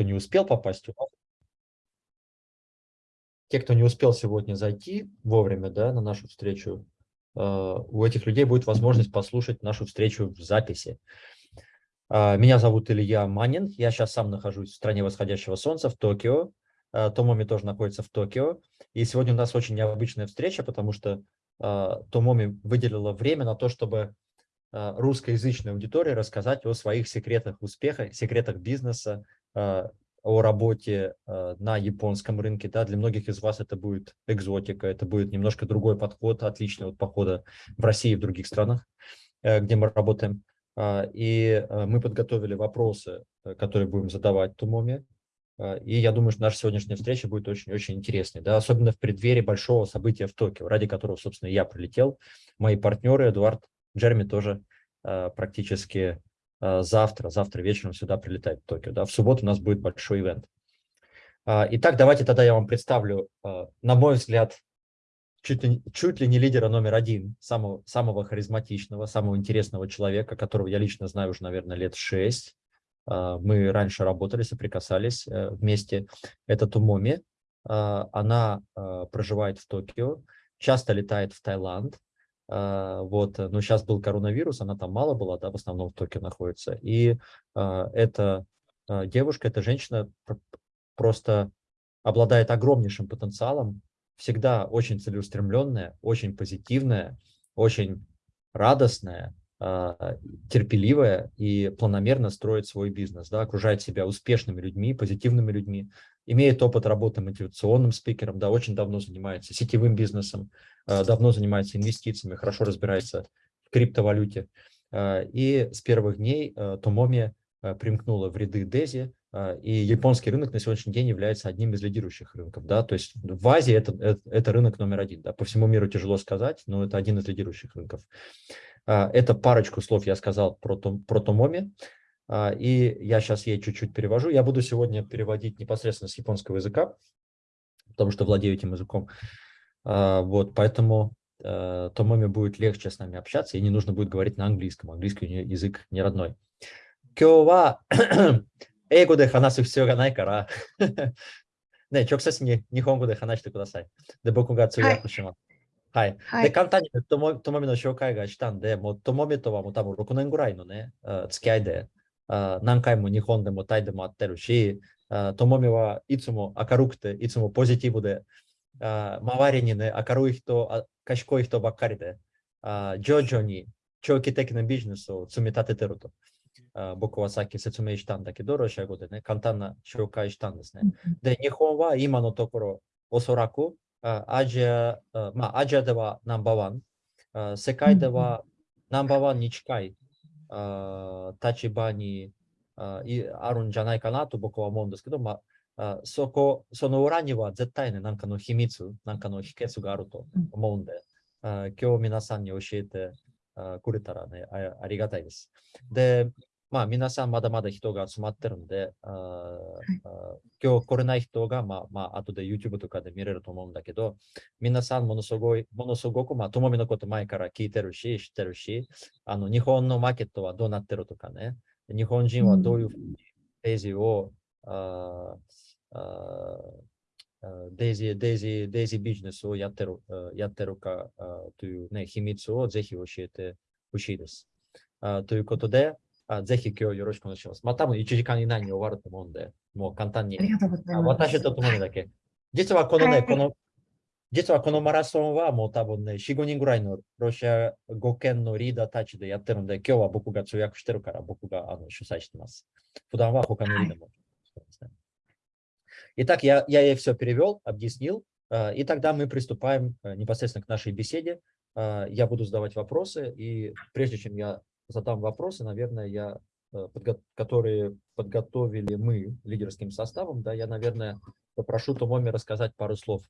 кто не успел попасть, те, кто не успел сегодня зайти вовремя да, на нашу встречу, э, у этих людей будет возможность послушать нашу встречу в записи. Э, меня зовут Илья Манин, я сейчас сам нахожусь в стране восходящего солнца, в Токио. Э, Томоми тоже находится в Токио. И сегодня у нас очень необычная встреча, потому что Томоми выделила время на то, чтобы русскоязычной аудитории рассказать о своих секретах успеха, секретах бизнеса, о работе э, на японском рынке. Да, для многих из вас это будет экзотика, это будет немножко другой подход, отличный от похода в России и в других странах, э, где мы работаем. Э, и э, мы подготовили вопросы, э, которые будем задавать Тумоме. Э, и я думаю, что наша сегодняшняя встреча будет очень-очень интересной, да, особенно в преддверии большого события в Токио, ради которого, собственно, я прилетел. Мои партнеры, Эдуард, Джерми тоже э, практически Э, завтра, завтра вечером сюда прилетает в Токио. Да? В субботу у нас будет большой ивент. А, итак, давайте тогда я вам представлю, э, на мой взгляд, чуть ли, чуть ли не лидера номер один, самого, самого харизматичного, самого интересного человека, которого я лично знаю уже, наверное, лет шесть. А, мы раньше работали, соприкасались э, вместе. Это Тумоми. А, она проживает в Токио, часто летает в Таиланд, вот, э, но сейчас был коронавирус, она там мало была, да, в основном в Токио находится. И а, эта а, девушка, эта женщина просто обладает огромнейшим потенциалом, всегда очень целеустремленная, очень позитивная, очень радостная, терпеливая и планомерно строит свой бизнес, да, окружает себя успешными людьми, позитивными людьми, имеет опыт работы мотивационным спикером, да, очень давно занимается сетевым бизнесом, э, давно занимается инвестициями, хорошо разбирается в криптовалюте. Э, и с первых дней Томоми примкнула в ряды Дези, и японский рынок на сегодняшний день является одним из лидирующих рынков. Да? То есть в Азии это, это, это рынок номер один. Да? По всему миру тяжело сказать, но это один из лидирующих рынков. А, это парочку слов я сказал про, том, про Томоми, а, и я сейчас ей чуть-чуть перевожу. Я буду сегодня переводить непосредственно с японского языка, потому что владею этим языком. А, вот, поэтому Томоми будет легче с нами общаться, и не нужно будет говорить на английском. Английский у нее язык не родной. Кёва, эй де ханасу все ганай кара. Не, чё, кстати, не, не хонгу де ханашты кудасай. Де боку га я кушима. はい。はい、で、簡単にともともみの紹介がしたんで、もうともみとはもう多分6年ぐらいのね、付き合いで、何回も日本でもタイでも会ってるし、ともみはいつも明るくて、いつもポジティブで、周りにね、明るい人、賢い人ばっかりで、徐々に長期的なビジネスを積み立ててると。僕はさっき説明したんだけど、ロシア語でね、簡単な紹介したんですね。で、日本は今のところ、おそらくアジア、まあ、アジアではナンバーワン、世界ではナンバーワンに近い立場にあるんじゃないかなと僕は思うんですけど、まあ、そこ、その裏には絶対ね、なんかの秘密、なんかの秘訣があると思うんで、あ今日皆さんに教えてくれたらねあ、ありがたいです。で、まあ皆さんまだまだ人が集まってるんで、ああ今日来れない人が、まあ、まあ後で YouTube とかで見れると思うんだけど、皆さんものすごい、ものすごく、まあ、ともみのこと前から聞いてるし、知ってるし、あの、日本のマーケットはどうなってるとかね、日本人はどういうふうにデイジーを、うん、ああデイジー、デイジー、デイジービジネスをやってる、やってるかというね、秘密をぜひ教えてほしいです。あということで、あぜひ今日よろしくお願いします。まあ多分1時間以内に終わると思うんで、もう簡単に。ありがとうございます。私と共にだけ。実はこのね、はい、この、実はこのマラソンはもう多分ね、4、5人ぐらいのロシア語圏のリーダーたちでやってるんで、今日は僕が通訳してるから僕があの主催してます。普段は他のリーダーも。はい Итак, я, я ей все перевел, объяснил, и тогда мы приступаем непосредственно к нашей беседе. Я буду задавать вопросы, и прежде чем я задам вопросы, наверное, я, э, которые подготовили мы лидерским составом, да, я, наверное, попрошу Томоми рассказать пару слов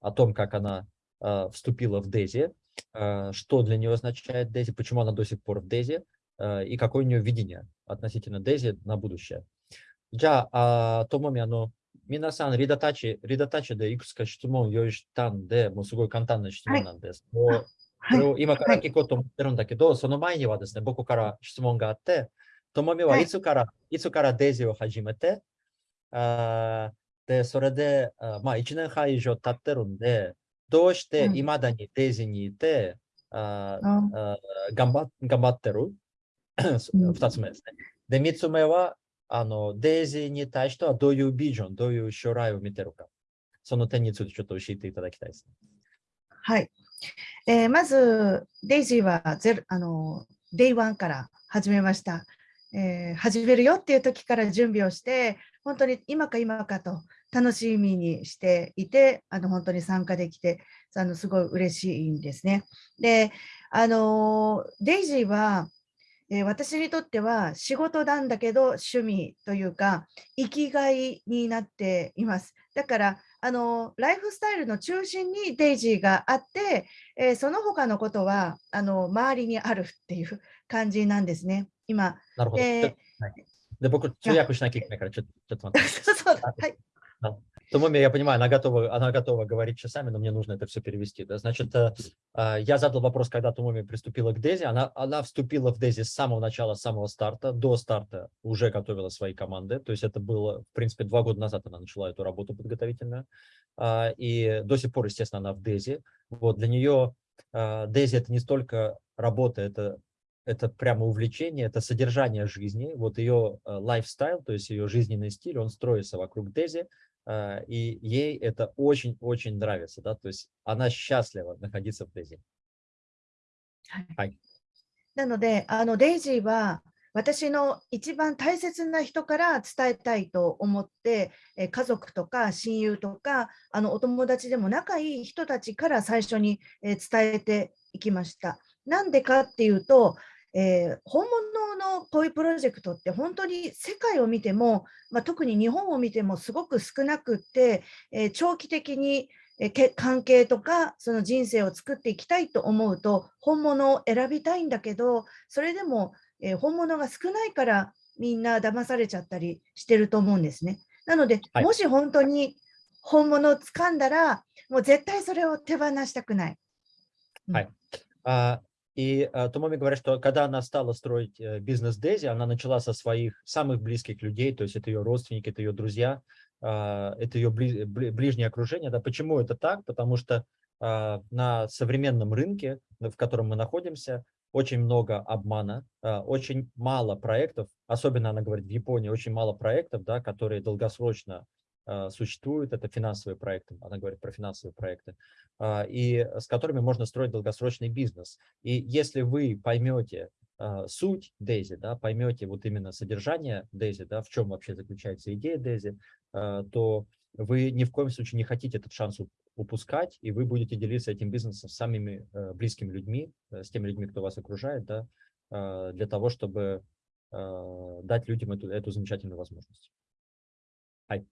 о том, как она э, вступила в Дези, э, что для нее означает Дези, почему она до сих пор в Дези, э, и какое у нее видение относительно Дези на будущее. じゃあ、ともみ、あの、皆さん、リダタッチ、リダタッチでいくつか質問を用意したんで、もうすごい簡単な質問なんです。はい、 それを今から聞こうと思ってるんだけど、はい、その前にはですね、僕から質問があって、ともみはいつから、はい、いつからデイジーを始めて、あで、それで、あまあ、1年半以上経ってるんで、どうしていまだにデイジーにいて、ああ頑張頑張ってる？2つ目ですね。で、3つ目は、あのデイジーに対してはどういうビジョン、どういう将来を見てるか。その点についてちょっと教えていただきたいです、ね。はい。えー、まず、デイジーはゼロあのデイワンから始めました。えー、始めるよっていう時から準備をして、本当に今か今かと楽しみにしていて、あの本当に参加できて、あのすごい嬉しいんですね。で、あのデイジーは、え、私にとっては仕事なんだけど趣味というか生きがいになっています。だからあのライフスタイルの中心にデイジーがあって、えー、その他のことはあの周りにあるっていう感じなんですね。今。なるほど。で、はい、で僕、通訳しなきゃいけないから、ちょちょっと待って。そうそうはい。Томоми, я понимаю, она готова, она готова говорить часами, но мне нужно это все перевести. Да? Значит, я задал вопрос, когда Томоми приступила к Дези. Она, она вступила в Дези с самого начала, с самого старта. До старта уже готовила свои команды. То есть это было, в принципе, два года назад она начала эту работу подготовительную. И до сих пор, естественно, она в Дези. Вот, для нее Дези это не столько работа, это это прямо увлечение, это содержание жизни, вот ее лайфстайл, то есть ее жизненный стиль, он строится вокруг Дези, и ей это очень-очень нравится, да, то есть она счастлива находиться в Дези. はい。なので、あのデイジーは私の一番大切な人から伝えたいと思って、え家族とか親友とかあのお友達でも仲いい人たちから最初に、え伝えていきました。なんでかっていうと、 えー、本物のこういうプロジェクトって本当に世界を見ても、まあ、特に日本を見てもすごく少なくって、えー、長期的に関係とかその人生を作っていきたいと思うと本物を選びたいんだけどそれでも、えー、本物が少ないからみんな騙されちゃったりしてると思うんですね。なので、はい、もし本当に本物を掴んだらもう絶対それを手放したくない。はい。あ И uh, Томоми говорит, что когда она стала строить uh, бизнес Дези, она начала со своих самых близких людей, то есть это ее родственники, это ее друзья, uh, это ее бли, бли, ближнее окружение. Да, почему это так? Потому что uh, на современном рынке, в котором мы находимся, очень много обмана, uh, очень мало проектов, особенно она говорит в Японии, очень мало проектов, да, которые долгосрочно существуют, это финансовые проекты, она говорит про финансовые проекты, а, и с которыми можно строить долгосрочный бизнес. И если вы поймете а, суть Дейзи, да, поймете вот именно содержание Дейзи, да, в чем вообще заключается идея Дейзи, то вы ни в коем случае не хотите этот шанс упускать, и вы будете делиться этим бизнесом с самыми близкими людьми, э, с теми людьми, кто вас окружает, да, для того, чтобы дать людям эту, эту замечательную возможность. Hi.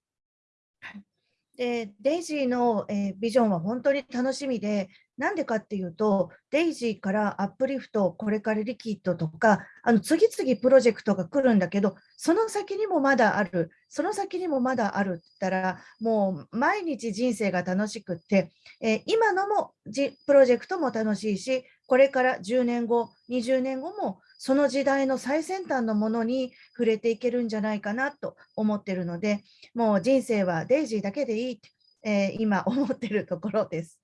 でデイジーの、え、ビジョンは本当に楽しみで、なんでかっていうと、デイジーからアップリフト、これからリキッドとか、あの次々プロジェクトが来るんだけど、その先にもまだある、その先にもまだあるって言ったら、もう毎日人生が楽しくって、え、今のもプロジェクトも楽しいし、これから10年後、20年後もその時代の最先端のものに触れていけるんじゃないかなと思ってるので、もう人生はデイジーだけでいいって、えー、今思ってるところです。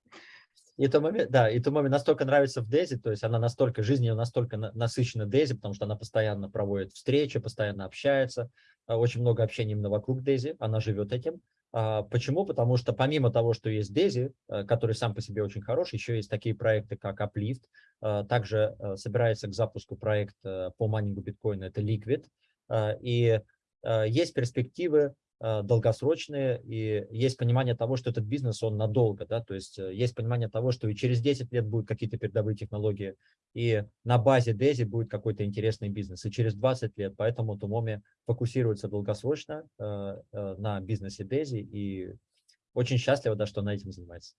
И то момент, да, и то момент настолько нравится в Дейзи, то есть она настолько, жизнь ее настолько насыщена Дейзи, потому что она постоянно проводит встречи, постоянно общается, очень много общения именно вокруг Дейзи, она живет этим. Почему? Потому что помимо того, что есть Дейзи, который сам по себе очень хороший, еще есть такие проекты, как Uplift, также собирается к запуску проект по майнингу биткоина, это Liquid, и есть перспективы Э, долгосрочные, и есть понимание того, что этот бизнес, он надолго, да, то есть э, есть понимание того, что и через 10 лет будут какие-то передовые технологии, и на базе Дези будет какой-то интересный бизнес, и через 20 лет, поэтому Тумоми фокусируется долгосрочно э, э, на бизнесе Дези, и очень счастлива, да, что она этим занимается.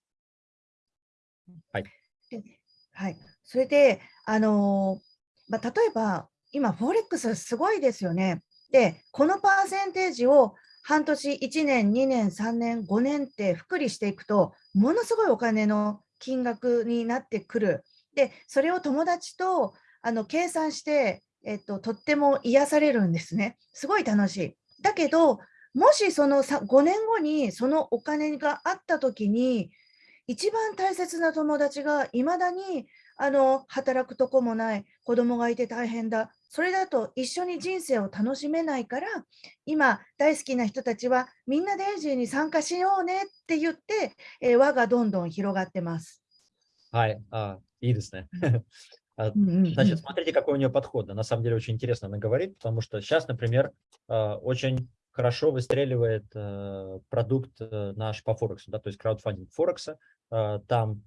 はい。それで、あのまあ、例えば、今、フォレックスすごいですよね。で、このパーセンテージを 半年、1年、2年、3年、5年って福利していくと、ものすごいお金の金額になってくる。で、それを友達とあの計算して、えっと、とっても癒されるんですね。すごい楽しい。だけど、もしその5年後にそのお金があった時に、一番大切な友達がいまだにあの働くとこもない、子供がいて大変だ、それだと一緒に人生を楽しめないから、今、大好きな人たちはみんなデイジーに参加しようねって言って、えー、輪がどんどん広がってます。はい、あいいですね。Значит, смотрите, какой у нее подход. На самом деле очень интересно она говорит, потому что сейчас, например, очень хорошо выстреливает продукт наш по Форексу, да, то есть краудфандинг Форекса. Там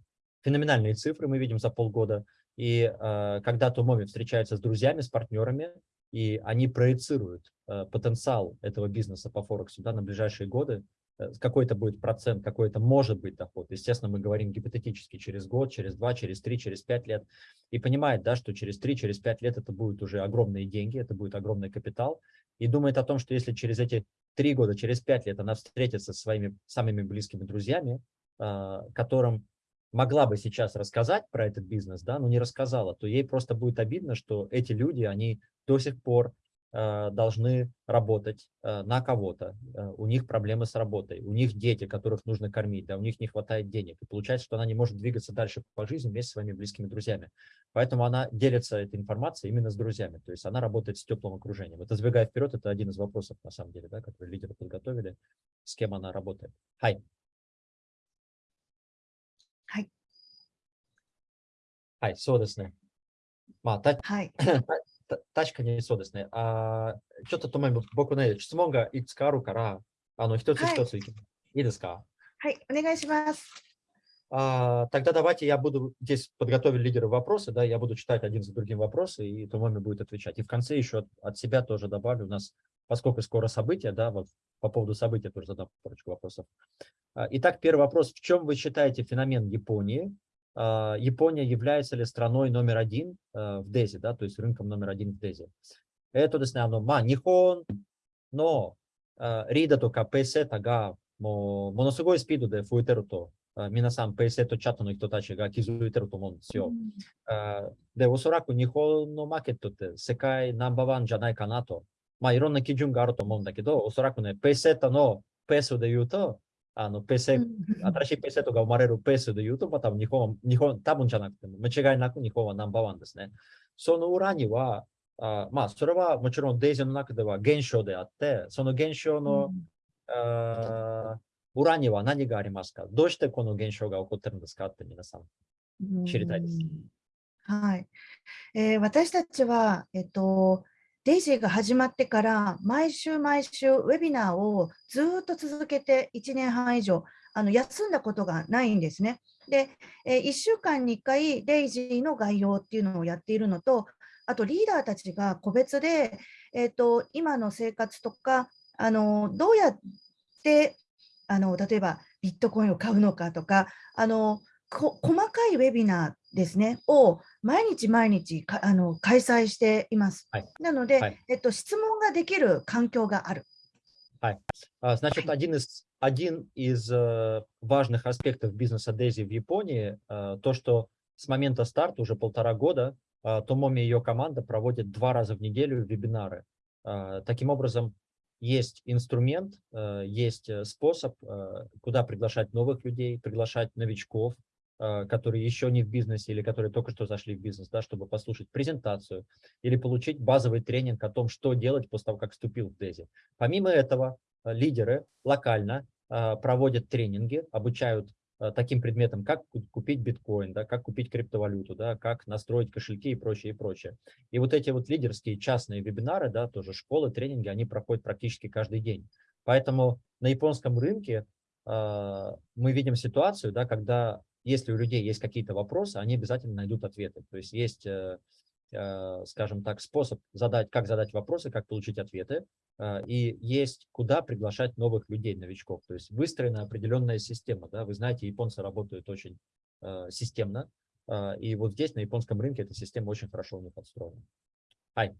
феноменальные цифры мы видим за полгода. И э, когда Томоми встречается с друзьями, с партнерами, и они проецируют э, потенциал этого бизнеса по Форексу да, на ближайшие годы, э, какой-то будет процент, какой-то может быть доход. Естественно, мы говорим гипотетически через год, через два, через три, через пять лет. И понимает, да, что через три, через пять лет это будут уже огромные деньги, это будет огромный капитал. И думает о том, что если через эти три года, через пять лет она встретится со своими самыми близкими друзьями, э, которым могла бы сейчас рассказать про этот бизнес, да, но не рассказала, то ей просто будет обидно, что эти люди, они до сих пор э, должны работать э, на кого-то, э, у них проблемы с работой, у них дети, которых нужно кормить, да, у них не хватает денег, и получается, что она не может двигаться дальше по жизни вместе с своими близкими друзьями. Поэтому она делится этой информацией именно с друзьями, то есть она работает с теплым окружением. Это сбегая вперед, это один из вопросов, на самом деле, да, который лидеры подготовили, с кем она работает. Хай. はい、そうですね。まあ、た、はい、た確かにそうですね。あちょっとともに僕ね、質問がいくつかあるから、あの、一つ一つい,、い、いですかはい、お願いします。А, тогда давайте я буду, здесь подготовили лидеры вопросы, да, я буду читать один за другим вопросы, и Томоми будет отвечать. И в конце еще от, от себя тоже добавлю, у нас, поскольку скоро события, да, вот по поводу события тоже задам парочку вопросов. А, итак, первый вопрос. В чем вы считаете феномен Японии? А, Япония является ли страной номер один э, в Дэзе, да, то есть рынком номер один в Дэзе? Это, наверное, ма, нихон, но а, рида то капесе тага, моносугой спиду де фуэтеру то, минасан пейсе то чато но кто тачи га кизуэтеру то мон сё. Де, осораку нихон но макет то секай намбаван джанай канато. まあ、いろんな基準があると思うんだけど、おそらくね、ペーセータのペースで言うと、あの、ペーセ、新しいペーセットが生まれるペースで言うと、まあ、多分日本、日本、多分じゃなくても、間違いなく日本はナンバーワンですね。その裏には、あまあ、それはもちろんデイジーの中では現象であって、その現象の、うん、あ裏には何がありますか？どうしてこの現象が起こってるんですかって皆さん知りたいです。はい、えー、私たちは、えっと、デイジーが始まってから毎週毎週ウェビナーをずっと続けて1年半以上あの休んだことがないんですね。で、え1週間に1回デイジーの概要っていうのをやっているのとあとリーダーたちが個別で、えーと、今の生活とかあのどうやってあの例えばビットコインを買うのかとかあの細かいウェビナーですねを毎日毎日かあの開催しています。はい、なので、はい、えっと、質問ができる環境がある。はい。Значит, один из, один из важных аспектов бизнеса Дейзи в Японии, то, что с момента старта, уже полтора года, Томоми и ее команда проводят два раза в неделю вебинары. Таким образом, есть инструмент, есть способ, куда приглашать новых людей, приглашать новичков, а, которые еще не в бизнесе или которые только что зашли в бизнес, да, чтобы послушать презентацию или получить базовый тренинг о том, что делать после того, как вступил в Дези. Помимо этого, а, лидеры локально а, проводят тренинги, обучают таким предметам, как купить биткоин, да, как купить криптовалюту, да, как настроить кошельки и прочее, и прочее. И вот эти вот лидерские частные вебинары, да, тоже школы, тренинги, они проходят практически каждый день. Поэтому на японском рынке э, мы видим ситуацию, да, когда если у людей есть какие-то вопросы, они обязательно найдут ответы. То есть есть, э, э, скажем так, способ задать, как задать вопросы, как получить ответы, э, и есть куда приглашать новых людей, новичков. То есть выстроена определенная система. Да? Вы знаете, японцы работают очень системно, и вот здесь, на японском рынке, эта система очень хорошо у них подстроена. はい。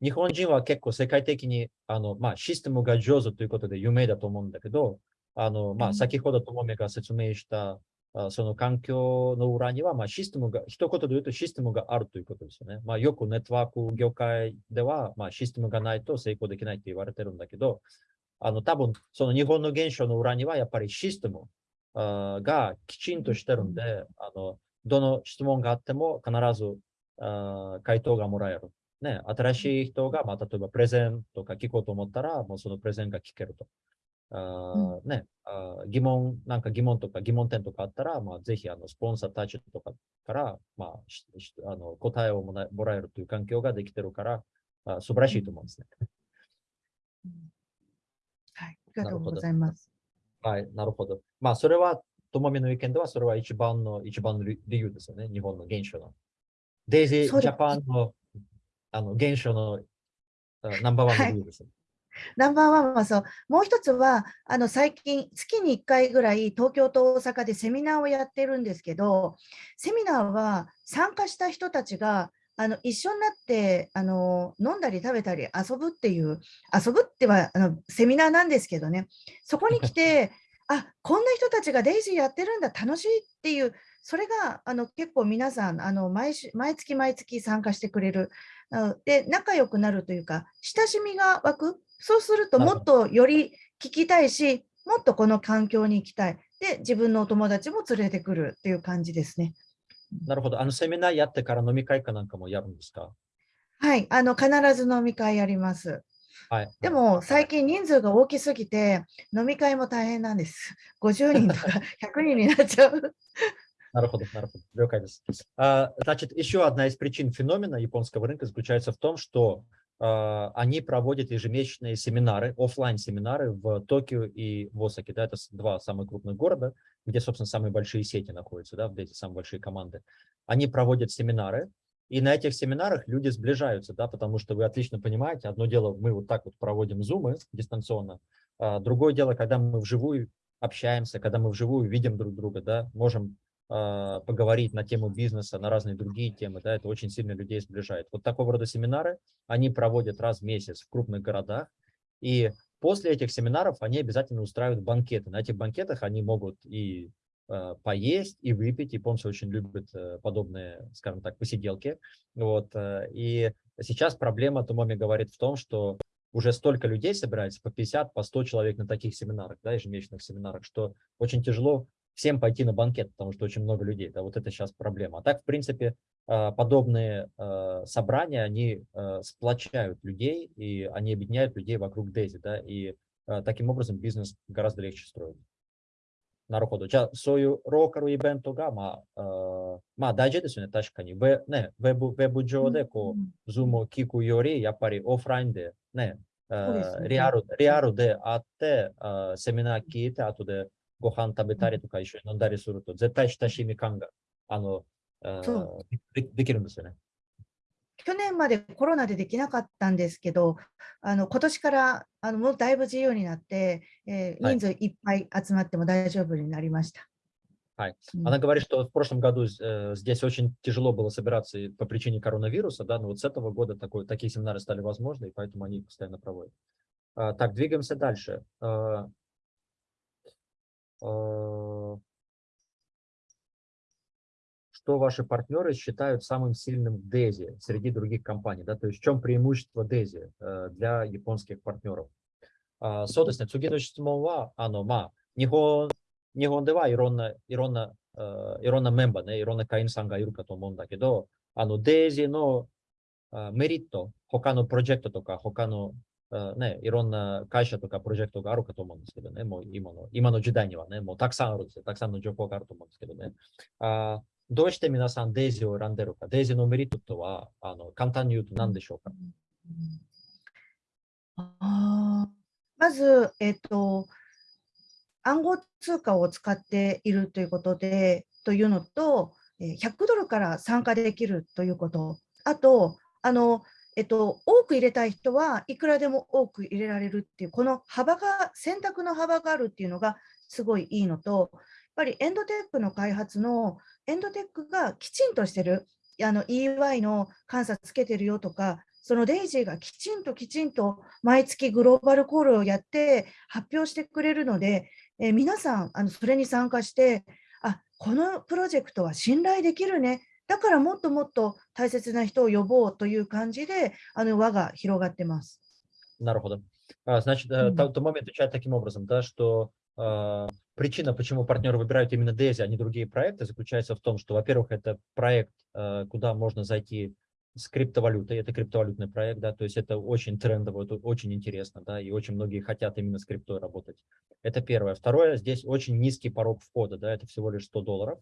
日本人は結構世界的にあの、まあ、システムが上手ということで有名だと思うんだけど、あのまあ、先ほどともめが説明した その環境の裏には、まあ、システムが、一言で言うとシステムがあるということですよね。まあ、よくネットワーク業界では、まあ、システムがないと成功できないって言われてるんだけど、あの多分その日本の現象の裏にはやっぱりシステムがきちんとしてるんで、あのどの質問があっても必ず回答がもらえる。ね、新しい人が、まあ、例えばプレゼンとか聞こうと思ったら、もうそのプレゼンが聞けると。あね、あ疑問、なんか疑問とか疑問点とかあったら、まあ、ぜひあのスポンサーたちとかから、まあ、あの答えをもらえるという環境ができてるから、あ素晴らしいと思うんですね。はい、ありがとうございます。はい、なるほど。まあ、それは、ともみの意見では、それは一番の、一番の理由ですよね、日本の現象の。デイジージャパンのあの現象のナンバーワンの理由です、はいナンバーワンはそう、もう一つは、あの最近、月に1回ぐらい東京と大阪でセミナーをやってるんですけど、セミナーは参加した人たちがあの一緒になってあの飲んだり食べたり遊ぶっていう、遊ぶってはあのセミナーなんですけどね、そこに来て、あこんな人たちがデイジーやってるんだ、楽しいっていう、それがあの結構皆さんあの毎週、毎月毎月参加してくれる。で、仲良くなるというか、親しみが湧く。そうするともっとより聞きたいし、もっとこの環境に行きたい。で、自分のお友達も連れてくるっていう感じですね。なるほど。あの、セミナーやってから飲み会かなんかもやるんですかはい、あの、必ず飲み会やります。はい、でも、最近人数が大きすぎて、飲み会も大変なんです。50人とか100人になっちゃう。На расходах, на расходах. Значит, еще одна из причин феномена японского рынка заключается в том, что А, они проводят ежемесячные семинары, офлайн семинары в Токио и в Осаке. Да, это два самых крупных города, где, собственно, самые большие сети находятся, да, где эти самые большие команды. Они проводят семинары, и на этих семинарах люди сближаются, да, потому что вы отлично понимаете, одно дело, мы вот так вот проводим зумы дистанционно, а другое дело, когда мы вживую общаемся, когда мы вживую видим друг друга, да, можем а, поговорить на тему бизнеса, на разные другие темы, да, это очень сильно людей сближает. Вот такого рода семинары они проводят раз в месяц в крупных городах, и после этих семинаров они обязательно устраивают банкеты. На этих банкетах они могут и э, поесть, и выпить. Японцы очень любят э, подобные, скажем так, посиделки. Вот, э, и сейчас проблема, Томоми говорит в том, что уже столько людей собирается, по 50, по 100 человек на таких семинарах, да, ежемесячных семинарах, что очень тяжело всем пойти на банкет, потому что очень много людей. Да, вот это сейчас проблема. А так, в принципе, а, подобные а, собрания, они а, сплочают людей, и они объединяют людей вокруг Дези, да, и таким образом бизнес гораздо легче строить. Народу. Я сою рокару и бенто гама, ма дайже десу не ташка ни. Ве не вебу вебу джоде ко зумо кику йори я пари офлайн де не риару риару де атте семина киите ату де ご飯食べたりとか一緒に飲んだりすると、絶対親しみ感が、あの、でできるんですよね。去年までコロナでできなかったんですけど、あの今年からあのもうだいぶ自由になって、えー、人数いっぱい集まっても大丈夫になりました。はい。Она говорит, что в прошлом году э, здесь очень тяжело было собираться по причине коронавируса, да, но вот с этого года такой, такие семинары стали возможны, и поэтому они их постоянно проводят. А, так, двигаемся дальше. А, что ваши партнеры считают самым сильным в DESI среди других компаний, да, то есть в чем преимущество DESI э, для японских партнеров. そうですね、次の質問は、あの、まあ、日本、日本ではいろんな、いろんな、いろんなメンバーね、いろんな会員さんがいるかと思うんだけど、あの、デイジーのメリット、他のプロジェクトとか、他の ね、いろんな会社とかプロジェクトがあるかと思うんですけどね、もう今の今の時代にはね、もうたくさんあるんですよ。たくさんの情報があると思うんですけどね。あどうして皆さんデイジーを選んでるか、デイジーのメリットとはあの簡単に言うと何でしょうか、あまず、えっと、暗号通貨を使っているということで、というのと、100ドルから参加できるということ、あと、あのえっと、多く入れたい人はいくらでも多く入れられるっていう、この幅が、選択の幅があるっていうのがすごいいいのと、やっぱりエンドテックの開発のエンドテックがきちんとしてる、あの EY の監査つけてるよとか、そのデイジーがきちんときちんと毎月グローバルコールをやって発表してくれるので、えー、皆さんあのそれに参加して、あこのプロジェクトは信頼できるね、からもっともっと大切な人を呼ぼうという感じで、あの輪が広がってます。なるほど。 А, значит, mm -hmm. Томоми отвечает таким образом, да, что э, причина, почему партнеры выбирают именно Дейзи, а не другие проекты, заключается в том, что, во-первых, это проект, э, куда можно зайти с криптовалютой, это криптовалютный проект, да, то есть это очень трендово, это очень интересно, да, и очень многие хотят именно с криптой работать. Это первое. Второе, здесь очень низкий порог входа, да, это всего лишь 100 долларов.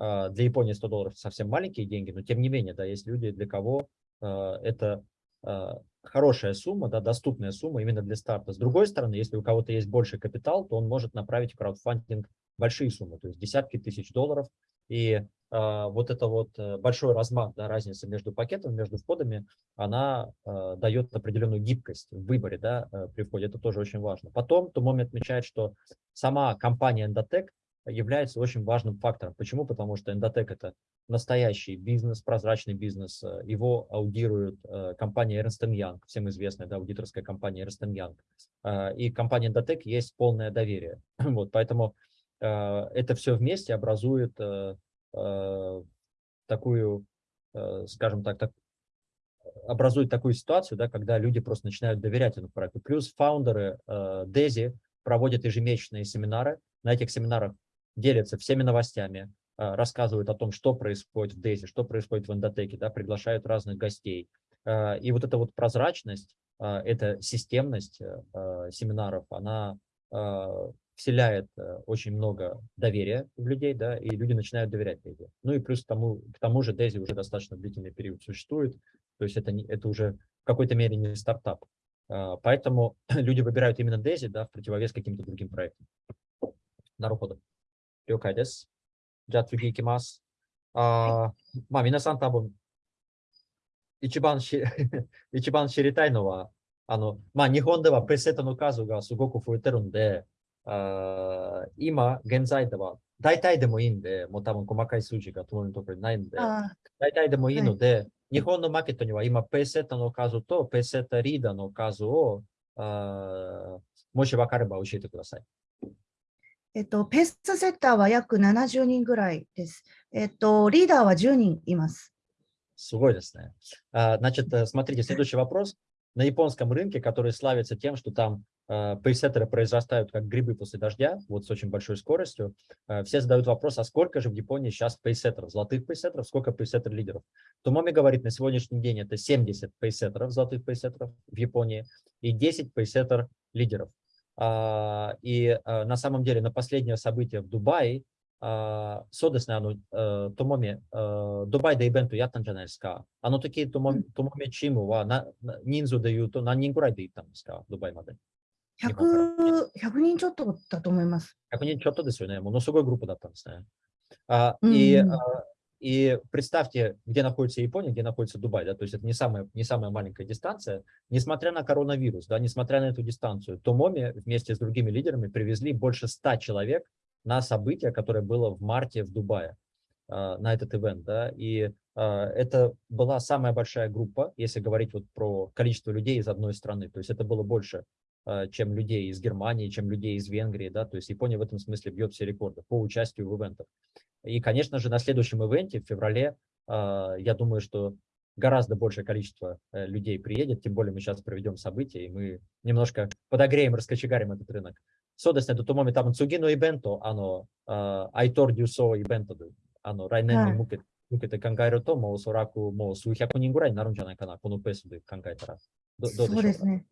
а, для Японии 100 долларов совсем маленькие деньги, но тем не менее, да, есть люди, для кого а, это а, хорошая сумма, да, доступная сумма именно для старта. С другой стороны, если у кого-то есть больше капитал, то он может направить в краудфандинг большие суммы, то есть десятки тысяч долларов, и а, вот это вот э, большой размах, да, разница между пакетом, между входами, она а, дает определенную гибкость в выборе да, э, при входе. Это тоже очень важно. Потом Тумоми отмечает, что сама компания Endotech является очень важным фактором. Почему? Потому что Endotech – это настоящий бизнес, прозрачный бизнес. Э, его аудирует компания Ernst Young, всем известная да, аудиторская компания Ernst Young. И компания Endotech есть полное доверие. Вот, поэтому это все вместе образует Э, такую, э, скажем так, так образует такую ситуацию, да, когда люди просто начинают доверять этому проекту. Плюс фаундеры э, Дези проводят ежемесячные семинары. На этих семинарах делятся всеми новостями, а, рассказывают о том, что происходит в Дейзи, что происходит в эндотеке, да, приглашают разных гостей. А, и вот эта вот прозрачность, а, эта системность э, семинаров, она вселяет э, очень много доверия в людей, да, и люди начинают доверять Дейзи. Ну и плюс к тому, к тому же Дейзи уже достаточно длительный период существует, то есть это, не, это уже в какой-то мере не стартап. Поэтому люди выбирают именно Дейзи, да, в противовес каким-то другим проектам. Народу. 了解です。じゃあ次行きます。あまあ皆さん多分一番し 一番知りたいのは、あの、まあ日本ではプレセットの数がすごく増えてるんで、あ今、現在では、大体でもいいんで、もう多分細かい数字が友のところにないんで、大体でもいいので、はい、日本のマーケットには今、ペーセットの数とペーセットリーダーの数を、あもし分かれば教えてください。えっと、ペースセッターは約70人ぐらいです。えっと、リーダーは10人います。すごいですね。А, значит, смотрите, следующий вопрос. На японском рынке, который славится тем, что там Э, пейсеттеры произрастают как грибы после дождя, вот с очень большой скоростью. Э, все задают вопрос, а сколько же в Японии сейчас пейсеттеров, золотых пейсеттеров, сколько пейсеттер-лидеров? Томоми говорит, на сегодняшний день это 70 пейсеттеров, золотых пейсеттеров в Японии и 10 пейсеттер-лидеров. А, и э, на самом деле на последнее событие в Дубае そうですね、あの、ともみ、ドバイでイベントやったんじゃないですか。あの時、ともみ、ともみチームはな人数で言うと何人ぐらいで行ったんですか、ドバイまで。100, 100人ちょっとだと思います。100人ちょっとですよね。ものすごいгруппа да там а, и, а, и представьте, где находится Япония, где находится Дубай, да, то есть это не самая, не самая маленькая дистанция. Несмотря на коронавирус, да, несмотря на эту дистанцию, Томоми вместе с другими лидерами привезли больше 100 человек на событие, которое было в марте в Дубае, а, на этот ивент, да, и а, это была самая большая группа, если говорить вот про количество людей из одной страны, то есть это было больше а, чем людей из Германии, чем людей из Венгрии, да, то есть Япония в этом смысле бьет все рекорды по участию в ивентах. И, конечно же, на следующем ивенте в феврале, а, я думаю, что гораздо большее количество э, людей приедет, тем более мы сейчас проведем события, и мы немножко подогреем, раскочегарим этот рынок. そうですね、とともに多分次のイベント、あの、I told you so イベントで、あの、来年に向けて、向けて考えると、もうおそらくもう数百人ぐらいになるんじゃないかな、このペースで考えたら。どどうでしょうかそうですね。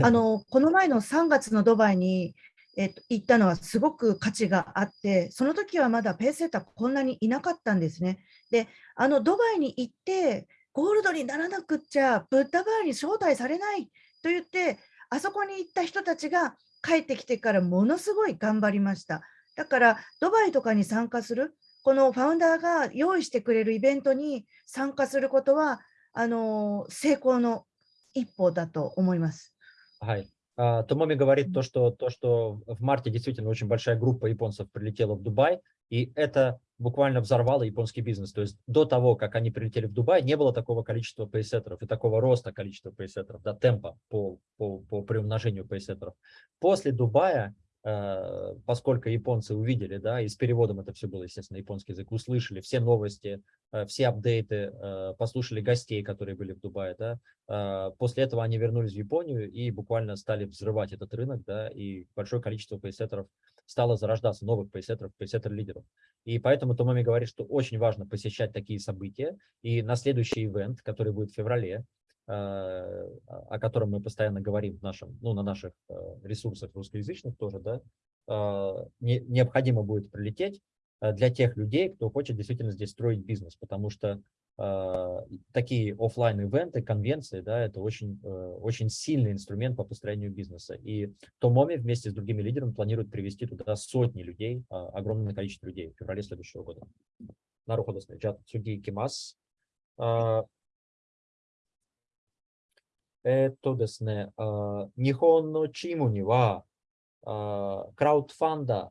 あのこの前の3月のドバイに、 えっと、行ったのはすごく価値があって、その時はまだペーセーターこんなにいなかったんですね。で、あのドバイに行って、ゴールドにならなくっちゃ、ブッダバーに招待されないと言って、あそこに行った人たちが帰ってきてからものすごい頑張りました。だから、ドバイとかに参加する、このファウンダーが用意してくれるイベントに参加することは、あの成功の一歩だと思います。はい Томоми говорит то что, то, что в марте действительно очень большая группа японцев прилетела в Дубай, и это буквально взорвало японский бизнес. То есть до того, как они прилетели в Дубай, не было такого количества пейсеттеров и такого роста количества пейсеттеров, да, темпа по, по, по приумножению пейсеттеров. После Дубая поскольку японцы увидели, да, и с переводом это все было, естественно, японский язык, услышали все новости, э, все апдейты, э, послушали гостей, которые были в Дубае, да, после этого они вернулись в Японию и буквально стали взрывать этот рынок, да, и большое количество пейсеттеров стало зарождаться, новых пейсеттеров, пейсеттер-лидеров. И поэтому Томами говорит, что очень важно посещать такие события, и на следующий ивент, который будет в феврале, Э, Э, о котором мы постоянно говорим в нашем, ну, на наших э, ресурсах русскоязычных тоже, да, э, не, необходимо будет прилететь для тех людей, кто хочет действительно здесь строить бизнес, потому что такие офлайн ивенты конвенции, да, это очень, очень сильный инструмент по построению бизнеса. И Томоми вместе с другими лидерами планирует привести туда сотни людей, огромное количество людей в феврале следующего года. Нарухо досмеджат суги кимас. えー、っとですねあ、日本のチームにはあクラウドファンダー、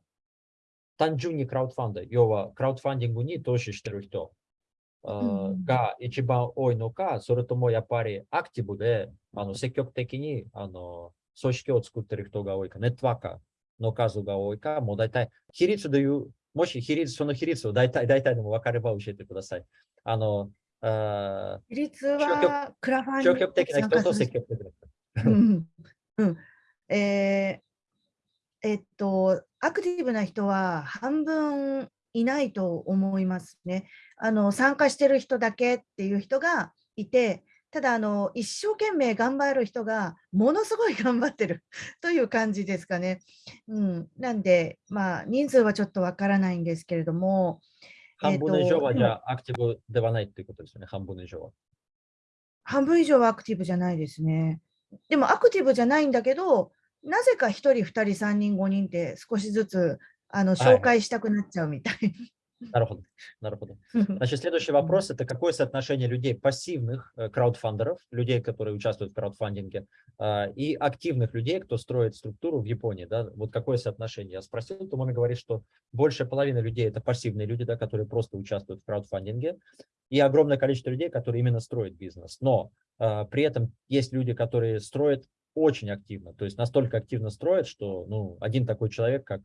単純にクラウドファンダー、要はクラウドファンディングに投資してる人あが一番多いのか、それともやっぱりアクティブであの積極的にあの組織を作ってる人が多いか、ネットワーカーの数が多いか、もう大体比率でいう、もし比率、その比率を大体、大体でも分かれば教えてください。あの、比率はクラファン消極的な人と積極的な人。うんうんえー、えっと、アクティブな人は半分いないと思いますね。あの参加してる人だけっていう人がいて、ただあの、一生懸命頑張る人がものすごい頑張ってる という感じですかね。うん、なんで、まあ、人数はちょっとわからないんですけれども、半分以上はじゃあアクティブではないということですよね、半分以上は。半分以上はアクティブじゃないですね。でもアクティブじゃないんだけど、なぜか1人、2人、3人、5人って少しずつあの紹介したくなっちゃうみたい。Народу. Народу. Значит, следующий вопрос – это какое соотношение людей пассивных э, краудфандеров, людей, которые участвуют в краудфандинге, а, и активных людей, кто строит структуру в Японии, да, вот какое соотношение? Я спросил, то маме говорит, что больше половины людей – это пассивные люди, да, которые просто участвуют в краудфандинге, и огромное количество людей, которые именно строят бизнес. Но а, при этом есть люди, которые строят очень активно, то есть настолько активно строят, что ну, один такой человек, как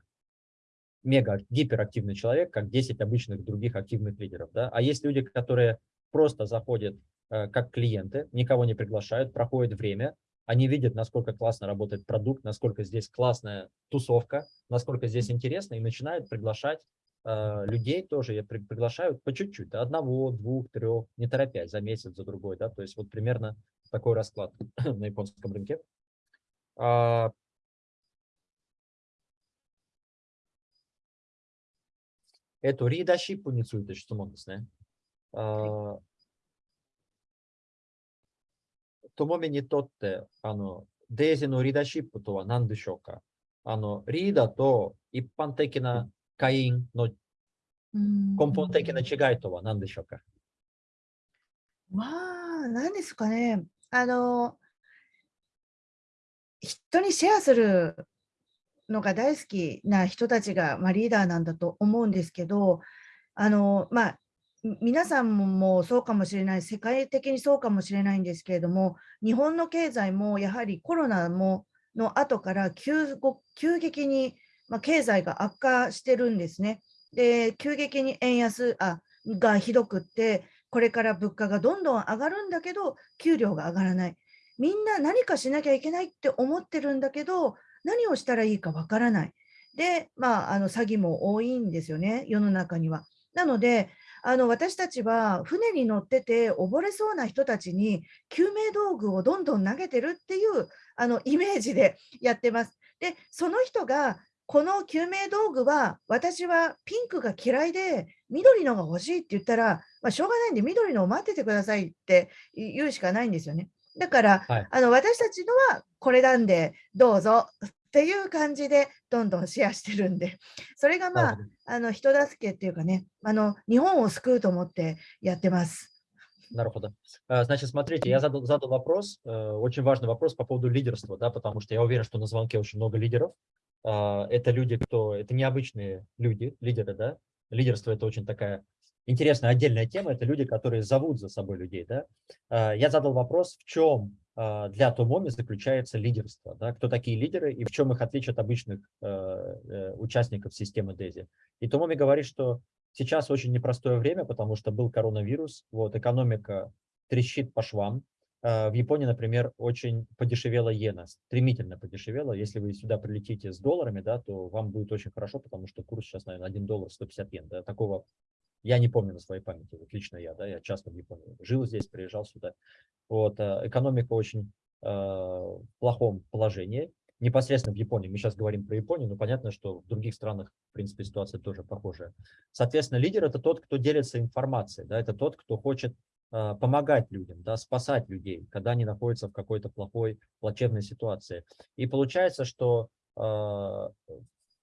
мега гиперактивный человек, как 10 обычных других активных лидеров. Да? А есть люди, которые просто заходят э, как клиенты, никого не приглашают, проходит время, они видят, насколько классно работает продукт, насколько здесь классная тусовка, насколько здесь интересно, и начинают приглашать э, людей тоже, я при, приглашают по чуть-чуть, да, одного, двух, трех, не торопясь, за месяц, за другой, да, то есть вот примерно такой расклад на японском рынке. А, えっと、リーダーシップについて質問ですね。あともみにとって、あの、デイジーのリーダーシップとは何でしょうか？あの、リーダーと一般的な会員の根本的な違いとは何でしょうか？まあ、何ですかね。あの、人にシェアするのが大好きな人たちが、まあ、リーダーなんだと思うんですけど、あのまあ、皆さんもそうかもしれない、世界的にそうかもしれないんですけれども、日本の経済もやはりコロナもの後から急急激に、まあ、経済が悪化してるんですね。で、急激に円安あがひどくって、これから物価がどんどん上がるんだけど、給料が上がらない。みんな何かしなきゃいけないって思ってるんだけど、何をしたらいいかわからない。で、まあ、あの詐欺も多いんですよね、世の中には。なので、あの私たちは船に乗ってて溺れそうな人たちに救命道具をどんどん投げてるっていうあのイメージでやってます。で、その人がこの救命道具は私はピンクが嫌いで緑のが欲しいって言ったら、まあ、しょうがないんで緑のを待っててくださいって言うしかないんですよね。だから、はい、あの私たちのはこれなんでどうぞっていう感じでどんどんシェアしてるんで、それがまあ、あの人助けっていうかね、あの日本を救うと思ってやってます。На р Значит, смотрите, я задал, задал вопрос, очень важный вопрос по поводу лидерства, да, потому что я уверен, что на звонке очень много лидеров. Это люди, кто, это необычные люди, лидеры, да. Лидерство – это очень такая интересная отдельная тема, это люди, которые зовут за собой людей. Да? Я задал вопрос, в чем для Томоми заключается лидерство. Да? Кто такие лидеры и в чем их отличие от обычных э, участников системы DESI. И Томоми говорит, что сейчас очень непростое время, потому что был коронавирус, вот, экономика трещит по швам, а, в Японии, например, очень подешевела иена, стремительно подешевела. Если вы сюда прилетите с долларами, да, то вам будет очень хорошо, потому что курс сейчас, наверное, 1 доллар 150 йен. Да, такого я не помню на своей памяти, вот лично я, да, я часто в Японии жил здесь, приезжал сюда. Вот, а, экономика очень э, в плохом положении, непосредственно в Японии. Мы сейчас говорим про Японию, но понятно, что в других странах, в принципе, ситуация тоже похожая. Соответственно, лидер – это тот, кто делится информацией, да, это тот, кто хочет а, помогать людям, да, спасать людей, когда они находятся в какой-то плохой, плачевной ситуации. И получается, что э,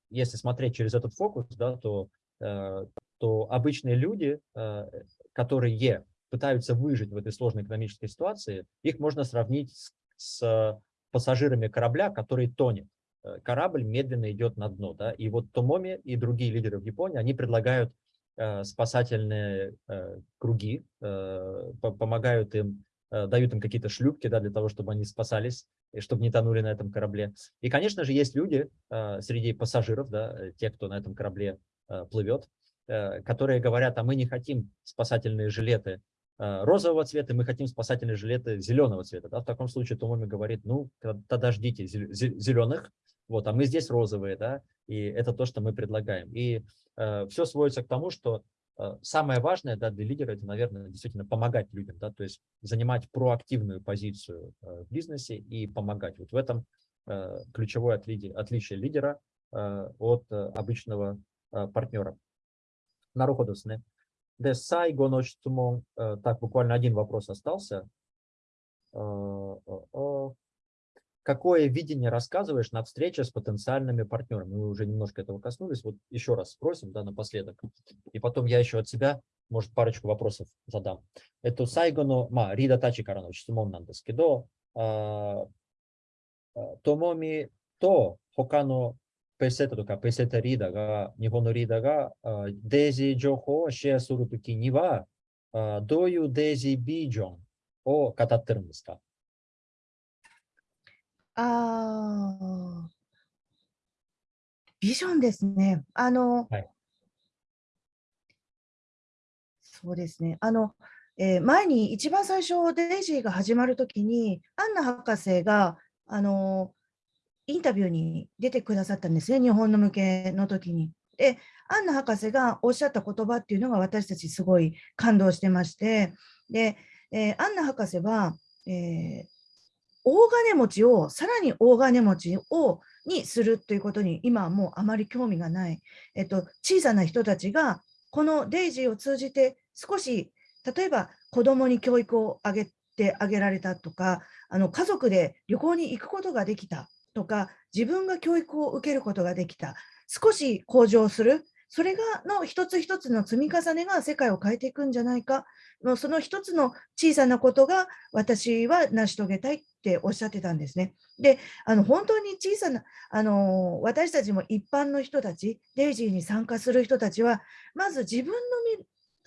если смотреть через этот фокус, да, то, э, то обычные люди, э, которые пытаются выжить в этой сложной экономической ситуации, их можно сравнить с, с пассажирами корабля, который тонет. Корабль медленно идет на дно. Да, и вот Томоми и другие лидеры в Японии, они предлагают Э, спасательные э, круги, э, помогают им, дают им какие-то шлюпки да, для того, чтобы они спасались, и чтобы не тонули на этом корабле. И, конечно же, есть люди среди пассажиров, да, те, кто на этом корабле плывет, которые говорят, а мы не хотим спасательные жилеты розового цвета, мы хотим спасательные жилеты зеленого цвета. Да? В таком случае Томоми говорит, ну, тогда ждите зеленых, вот, а мы здесь розовые, да, и это то, что мы предлагаем. И э, все сводится к тому, что э, самое важное да, для лидера, это, наверное, действительно помогать людям, да, то есть занимать проактивную позицию э, в бизнесе и помогать. Вот в этом э, ключевое отличие лидера э, от э, обычного э, партнера. Наруходу сне. Де сайго но Так, буквально один вопрос остался. Э, э, какое видение рассказываешь на встрече с потенциальными партнерами? Мы уже немножко этого коснулись. Вот еще раз спросим, да, напоследок. И потом я еще от себя, может, парочку вопросов задам. Это сайгоно, ма, рида тачи карано, читумон нандескидо, томоми то, хокано ペセットとかペセタリーダーが、日本のリーダーがデイジー情報をシェアするときには、どういうデイジービジョンを語ってるんですか？ああ、ビジョンですね。あの、はい、そうですね。あの、えー、前に一番最初、デイジーが始まるときに、アンナ博士が、あの、インタビューに出てくださったんですね、日本の向けの時に。で、アンナ博士がおっしゃった言葉っていうのが私たちすごい感動してまして、で、えー、アンナ博士は、えー大金持ちをさらに大金持ちをにするということに今はもうあまり興味がない、えっと、小さな人たちがこのデイジーを通じて少し例えば子どもに教育をあげてあげられたとかあの家族で旅行に行くことができた。とか自分が教育を受けることができた。少し向上する。それがの一つ一つの積み重ねが世界を変えていくんじゃないか。のその一つの小さなことが私は成し遂げたいっておっしゃってたんですね。で、あの本当に小さなあの私たちも一般の人たち、デイジーに参加する人たちは、まず自分の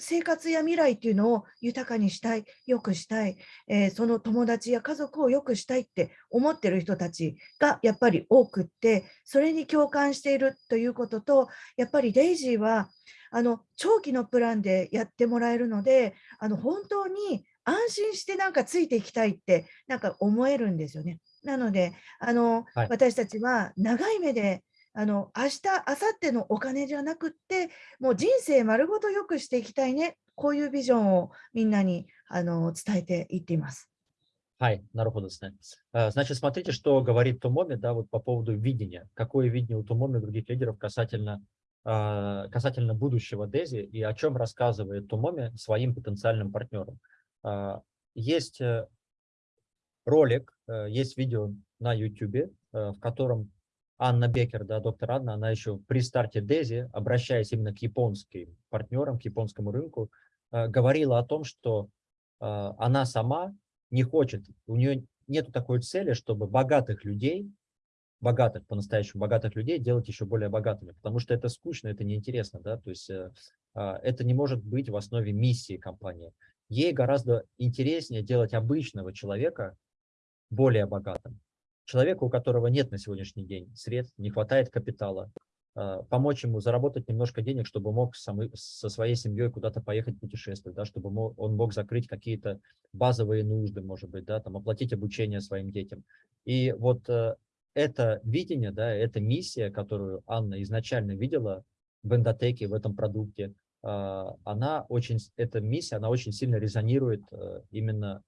生活や未来っていうのを豊かにしたい、良くしたい、えー、その友達や家族を良くしたいって思ってる人たちがやっぱり多くって、それに共感しているということと、やっぱりデイジーはあの長期のプランでやってもらえるので、あの本当に安心してなんかついていきたいってなんか思えるんですよね。なので、あの、はい、私たちは長い目であの明日、明後日のお金じゃなくって、もう人生丸ごと良くしていきたいね、こういうビジョンをみんなにあの伝えていっています。Хай, народу Значит, смотрите, что говорит Томоми, да, вот по поводу видения. Какое видение у Томоми и других лидеров касательно, касательно будущего Дези и о чем рассказывает Томоми своим потенциальным партнерам. Есть ролик, есть видео на YouTube, в котором Анна Бекер, да, доктор Анна, она еще при старте Дези, обращаясь именно к японским партнерам, к японскому рынку, э, говорила о том, что э, она сама не хочет, у нее нет такой цели, чтобы богатых людей, богатых, по-настоящему богатых людей делать еще более богатыми, потому что это скучно, это неинтересно, да, то есть э, это не может быть в основе миссии компании. Ей гораздо интереснее делать обычного человека более богатым. Человеку, у которого нет на сегодняшний день средств, не хватает капитала, а, помочь ему заработать немножко денег, чтобы мог со своей семьей куда-то поехать путешествовать, да, чтобы он мог закрыть какие-то базовые нужды, может быть, да, там, оплатить обучение своим детям. И вот э, это видение, да, эта миссия, которую Анна изначально видела в эндотеке, в этом продукте, а, она очень, эта миссия, она очень сильно резонирует э, именно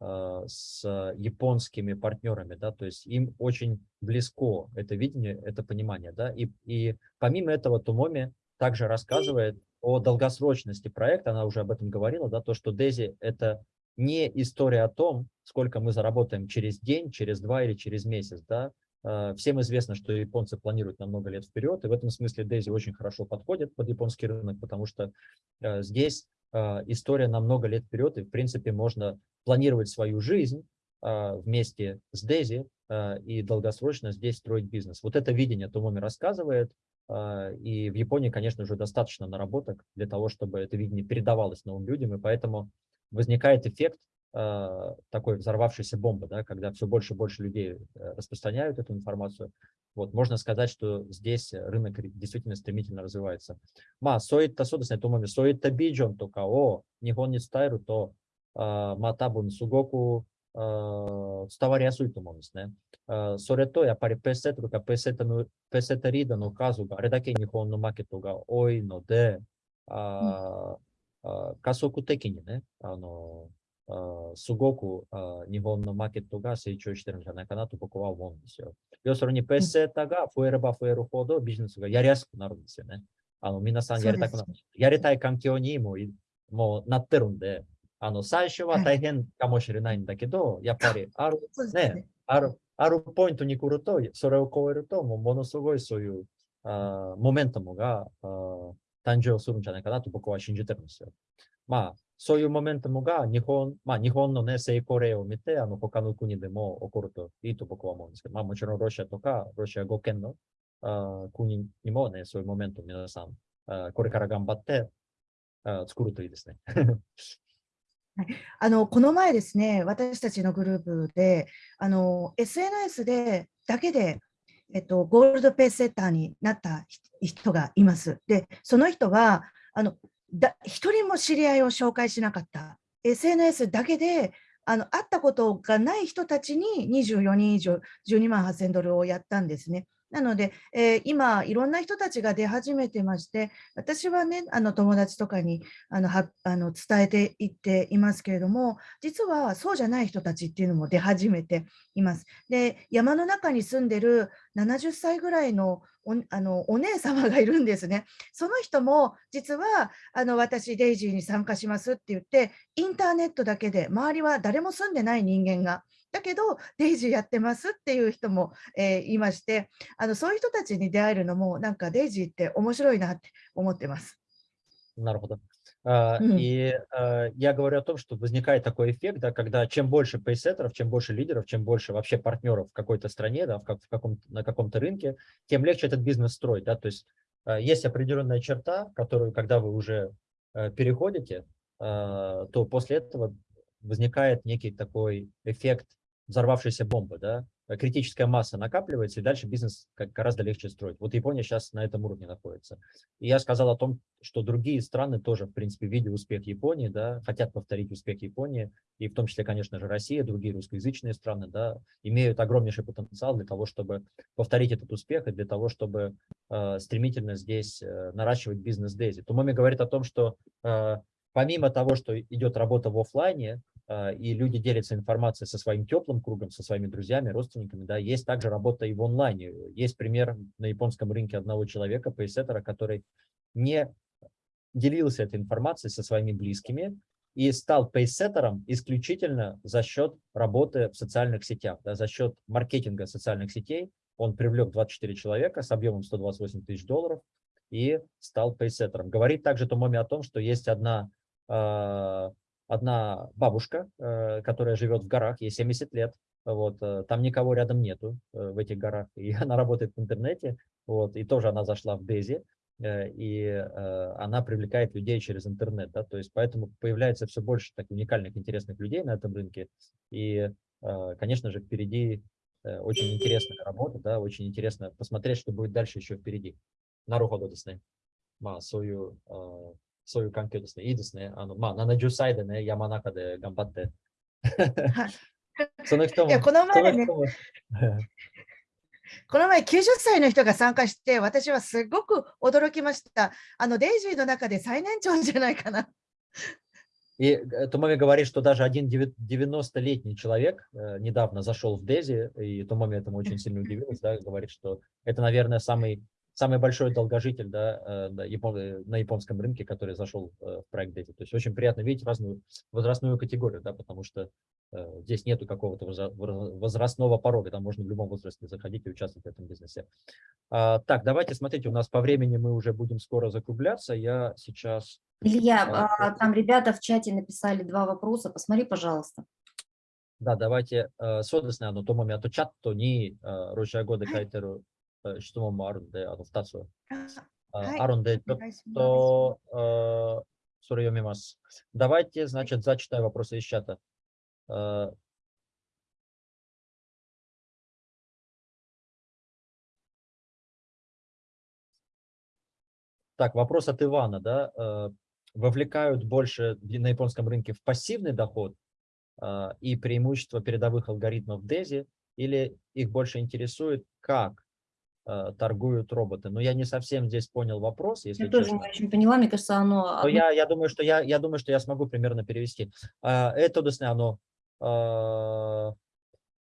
с японскими партнерами, да, то есть им очень близко это видение, это понимание, да, и, и помимо этого Тумоми также рассказывает о долгосрочности проекта, она уже об этом говорила, да, то, что Дези это не история о том, сколько мы заработаем через день, через два или через месяц, да, а, Всем известно, что японцы планируют на много лет вперед, и в этом смысле Дейзи очень хорошо подходит под японский рынок, потому что а, здесь история на много лет вперед, и в принципе можно планировать свою жизнь а, вместе с Дези а, и долгосрочно здесь строить бизнес. Вот это видение Томоми рассказывает, и в Японии, конечно, уже достаточно наработок для того, чтобы это видение передавалось новым людям, и поэтому возникает эффект Э, такой взорвавшейся бомбы, да, когда все больше и больше людей э, распространяют эту информацию. Вот, можно сказать, что здесь рынок действительно стремительно развивается. Ма, соитта содасне томами, соитта биджон тока о, нихон не стайру, то э, матабун сугоку вставаря суйтумомис, не? Сорето, я пари песету, ка ну, песета рида, ну, но казуга, редаке нихон но ну макетуга, ой, но де, а, а, касоку текини, не? すごくあ日本のマーケットが成長してるんじゃないかなと僕は思うんですよ。要するにペッセータが増えれば増えるほどビジネスがやりやすくなるんですよね。あの皆さんやりたくなる。やりたい環境にももうなってるんで、あの、最初は大変かもしれないんだけど、はい、やっぱりある、ね、ね、ある、あるポイントに来ると、それを超えると、もうものすごいそういうあモメントムがあ誕生するんじゃないかなと僕は信じてるんですよ。まあ、そういうモメントムが日本、まあ日本のね、成功例を見て、あの、他の国でも起こるといいと僕は思うんですけど、まあもちろんロシアとか、ロシア語圏のあ国にもね、そういうモメント皆さん、あこれから頑張ってあ作るといいですね。あのこの前ですね、私たちのグループで、あの SNS でだけで、えっと、ゴールドペースセッターになった人がいます。で、その人は、あのだ一人も知り合いを紹介しなかった。SNS だけであの会ったことがない人たちに24人以上12万8000ドルをやったんですね。なので、えー、今、いろんな人たちが出始めてまして、私はね、あの友達とかにあのはあの伝えていっていますけれども、実はそうじゃない人たちっていうのも出始めています。で、山の中に住んでる70歳ぐらいのおあのお姉様がいるんですね。その人も実はあの私、デイジーに参加しますって言って、インターネットだけで、周りは誰も住んでない人間がだけど、デイジーやってますっていう人も、えー、いまして、あのそういう人たちに出会えるのも、なんかデイジーって面白いなって思ってます。なるほど。И я говорю о том, что возникает такой эффект, да, когда чем больше пейсеттеров, чем больше лидеров, чем больше вообще партнеров в какой-то стране, да, в, как, в каком на каком-то рынке, тем легче этот бизнес строить. Да, то есть есть определенная черта, которую, когда вы уже переходите, то после этого возникает некий такой эффект взорвавшейся бомбы, да, э, критическая масса накапливается, и дальше бизнес гораздо легче строить. Вот Япония сейчас на этом уровне находится. И я сказал о том, что другие страны тоже, в принципе, видя успех Японии, да, хотят повторить успех Японии, и в том числе, конечно же, Россия, другие русскоязычные страны, да, имеют огромнейший потенциал для того, чтобы повторить этот успех и для того, чтобы э, стремительно здесь э, наращивать бизнес Дейзи. Тумоми говорит о том, что э, помимо того, что идет работа в офлайне, и люди делятся информацией со своим теплым кругом, со своими друзьями, родственниками, да, есть также работа и в онлайне. Есть пример на японском рынке одного человека, пейсеттера, который не делился этой информацией со своими близкими и стал пейсеттером исключительно за счет работы в социальных сетях, да, за счет маркетинга социальных сетей. Он привлек 24 человека с объемом 128 тысяч долларов и стал пейсеттером. Говорит также Томоми о том, что есть одна а, одна бабушка, э, которая живет в горах, ей 70 лет, вот, э, там никого рядом нету э, в этих горах, и она работает в интернете, вот, и тоже она зашла в Дези, и она привлекает людей через интернет, да, то есть поэтому появляется все больше так уникальных, интересных людей на этом рынке, и, конечно же, впереди очень интересная работа, да, очень интересно посмотреть, что будет дальше еще впереди. На руходу, Маа, сою そういう、あそういう環境ですね。いいですね。あの、まあ、70歳でね、山中で頑張って。はい、その人も。いや、この前ね、この前90歳の人が参加して、私はすごく驚きました。あの、デイジーの中で最年長じゃないかな。И Томоми говорит, что даже один 90-летний человек э, недавно зашел в Дези, и Томоми этому очень сильно удивилась, да, говорит, что это, наверное, самый самый большой долгожитель да, э, на, япон, на японском рынке, который зашел э, в проект Дети. То есть очень приятно видеть разную возрастную категорию, да, потому что э, здесь нету какого-то возрастного порога, там можно в любом возрасте заходить и участвовать в этом бизнесе. А, так, давайте, смотрите, у нас по времени мы уже будем скоро закругляться. Я сейчас... Илья, а, а, там ребята в чате написали два вопроса, посмотри, пожалуйста. Да, давайте. Содесне, но тому мято чат, то ни ручая года кайтеру あとチャットに、ロシア語で書いてる質問もあるんで、あの2つあるんで、ちょっとそれ読みます。Давайте, значит, зачитаю вопросы из чата. Так, вопрос от Ивана, да, вовлекают больше на японском рынке в пассивный доход и преимущество передовых алгоритмов DESI, или их больше интересует, как Э, Э, торгуют роботы. Но я не совсем здесь понял вопрос, если Я тоже не очень поняла, мне кажется, оно... Но я, я, думаю, что я, я думаю, что я смогу примерно перевести. А, это, досне, оно... А,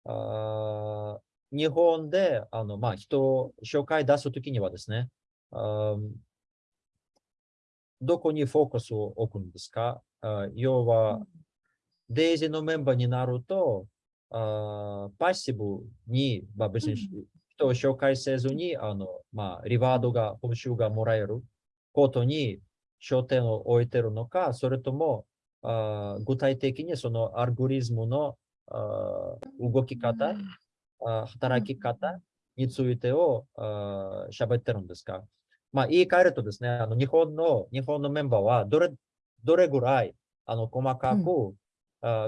а, Нихон де, оно, ма, хто, щокай дасу тукинева, досне. доку ни фокусу окун деска, йова... Дейзи но мемба ни нару то, пассибу ни бабешниш 人を紹介せずに、あの、まあ、リワードが、報酬がもらえることに焦点を置いてるのか、それとも、あ具体的にそのアルゴリズムのあ動き方、あ働き方についてを喋ってるんですか？まあ、言い換えるとですね、あの日本の日本のメンバーはどれどれぐらいあの細かく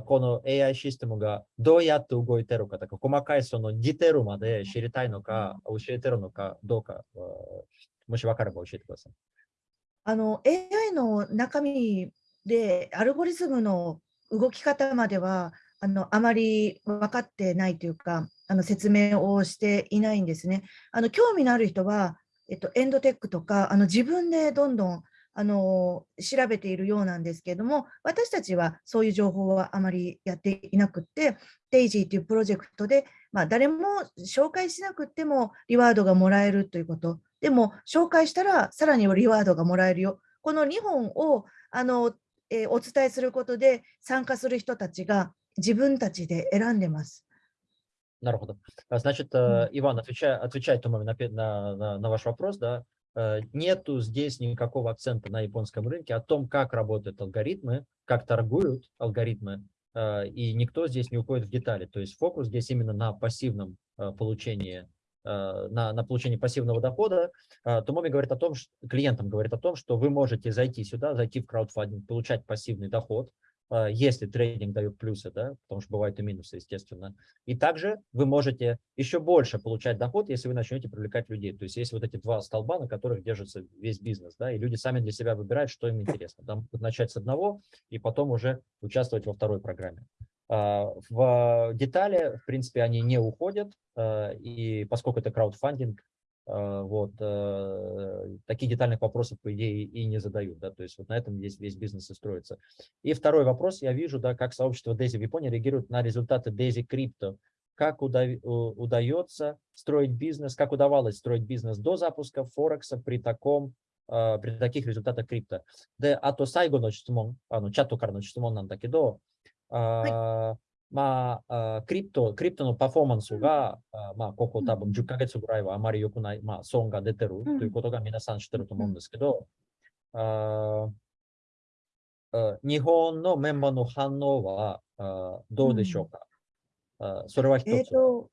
この AI システムがどうやって動いてるかとか、細かいそのディテールまで知りたいのか、教えてるのかどうか、もし分かれば教えてください。あの AI の中身でアルゴリズムの動き方まではあのあまり分かってないというかあの説明をしていないんですね。あの興味のある人は、えっと、エンドテックとかあの自分でどんどんあの調べているようなんですけれども、私たちはそういう情報はあまりやっていなくって、デイジーというプロジェクトで、まあ、誰も紹介しなくてもリワードがもらえるということ、でも紹介したらさらにリワードがもらえるよ。この2本をあの、えー、お伝えすることで参加する人たちが自分たちで選んでます。На р Значит, Иван, отвечая, отвечает, по-моему, на, на, на ваш вопрос, да, Э, нету здесь никакого акцента на японском рынке о том, как работают алгоритмы, как торгуют алгоритмы, э, и никто здесь не уходит в детали. То есть фокус здесь именно на пассивном э, получении на, на получение пассивного дохода, Томоми говорит о том, что, клиентам говорит о том, что вы можете зайти сюда, зайти в краудфандинг, получать пассивный доход, если трейдинг дает плюсы, да, потому что бывают и минусы, естественно. И также вы можете еще больше получать доход, если вы начнете привлекать людей. То есть есть вот эти два столба, на которых держится весь бизнес, да, и люди сами для себя выбирают, что им интересно. Там начать с одного и потом уже участвовать во второй программе. А, в детали, в принципе, они не уходят, а, и поскольку это краудфандинг, а, вот, э, такие детальных вопросов, по идее, и не задают, да, то есть вот на этом весь, весь бизнес и строится. И второй вопрос, я вижу, да, как сообщество DAISY в Японии реагирует на результаты DAISY Crypto, как уда удается строить бизнес, как удавалось строить бизнес до запуска Форекса при таком а, при таких результатах крипто. で、あと最後の質問、あのチャットからの質問なんだけど、あ、はい まあ、クリプト、クリプトのパフォーマンスが、まあ、ここ多分10ヶ月ぐらいはあまり良くない、まあ、損が出てるということが皆さん知ってると思うんですけど、あ日本のメンバーの反応はあどうでしょうか、あそれは一つ。えー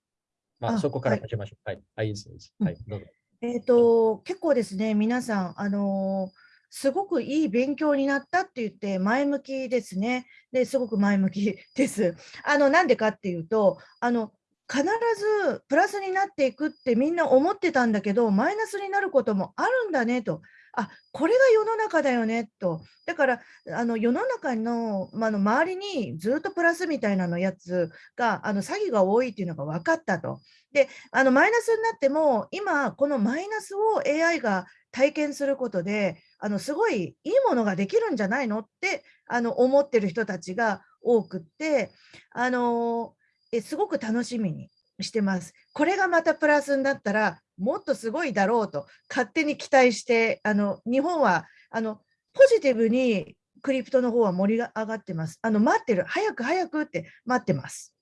まあ、そこから始めましょう。はい、はい、はい、どうぞ。えっ、と、結構ですね、皆さん、あのーすごくいい勉強になったって言って前向きですね。ですごく前向き です。あのなんでかっていうとあの必ずプラスになっていくってみんな思ってたんだけどマイナスになることもあるんだねとあこれが世の中だよねとだからあの世の中の,、まあの周りにずっとプラスみたいなのやつがあの詐欺が多いっていうのが分かったとであのマイナスになっても今このマイナスを AI が体験することであのすごいいいものができるんじゃないのってあの思ってる人たちが多くってあのえすごく楽しみにしてます。これがまたプラスになったらもっとすごいだろうと勝手に期待してあの日本はあのポジティブにクリプトの方は盛り上がってます。あの待ってる、早く早くって待ってます。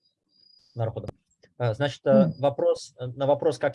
なるほど。Значит, вопрос, на вопрос, как,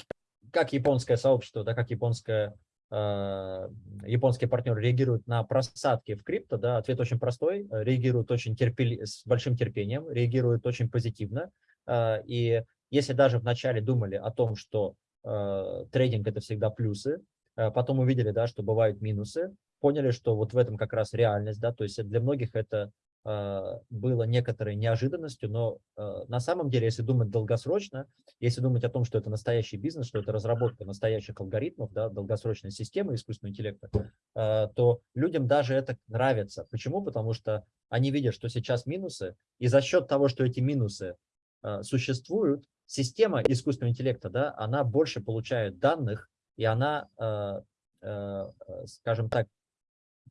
как японское сообщество, да, как японское, э, японские партнеры реагируют на просадки в крипто, да, ответ очень простой, реагируют очень терпели, с большим терпением, реагируют очень позитивно, э, и если даже вначале думали о том, что э, трейдинг это всегда плюсы, э, потом увидели, да, что бывают минусы, поняли, что вот в этом как раз реальность, да, то есть для многих это э, было некоторой неожиданностью, но э, на самом деле, если думать долгосрочно, если думать о том, что это настоящий бизнес, что это разработка настоящих алгоритмов, да, долгосрочной системы искусственного интеллекта, э, то людям даже это нравится. Почему? Потому что они видят, что сейчас минусы, и за счет того, что эти минусы э, существуют, система искусственного интеллекта, да, она больше получает данных, и она, э, э, скажем так,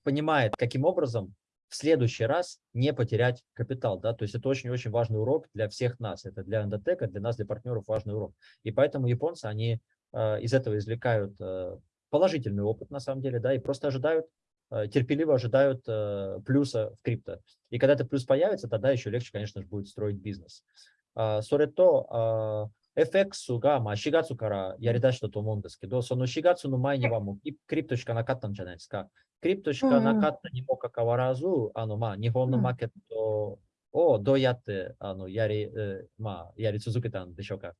понимает, каким образом в следующий раз не потерять капитал. Да? То есть это очень-очень важный урок для всех нас. Это для эндотека, для нас, для партнеров важный урок. И поэтому японцы, они э, из этого извлекают э, положительный опыт, на самом деле, да, и просто ожидают, э, терпеливо ожидают э, плюса в крипто. И когда этот плюс появится, тогда еще легче, конечно же, будет строить бизнес. それと、FX がまあ4月からやり出したと思うんですけど、その4月の前にはもうクリプトしかなかったんじゃないですか。 クリプトしかなかったにもかかわらず、あのまあ日本のマーケットをどうやってあのやり,、まあ、やり続けたんでしょうか。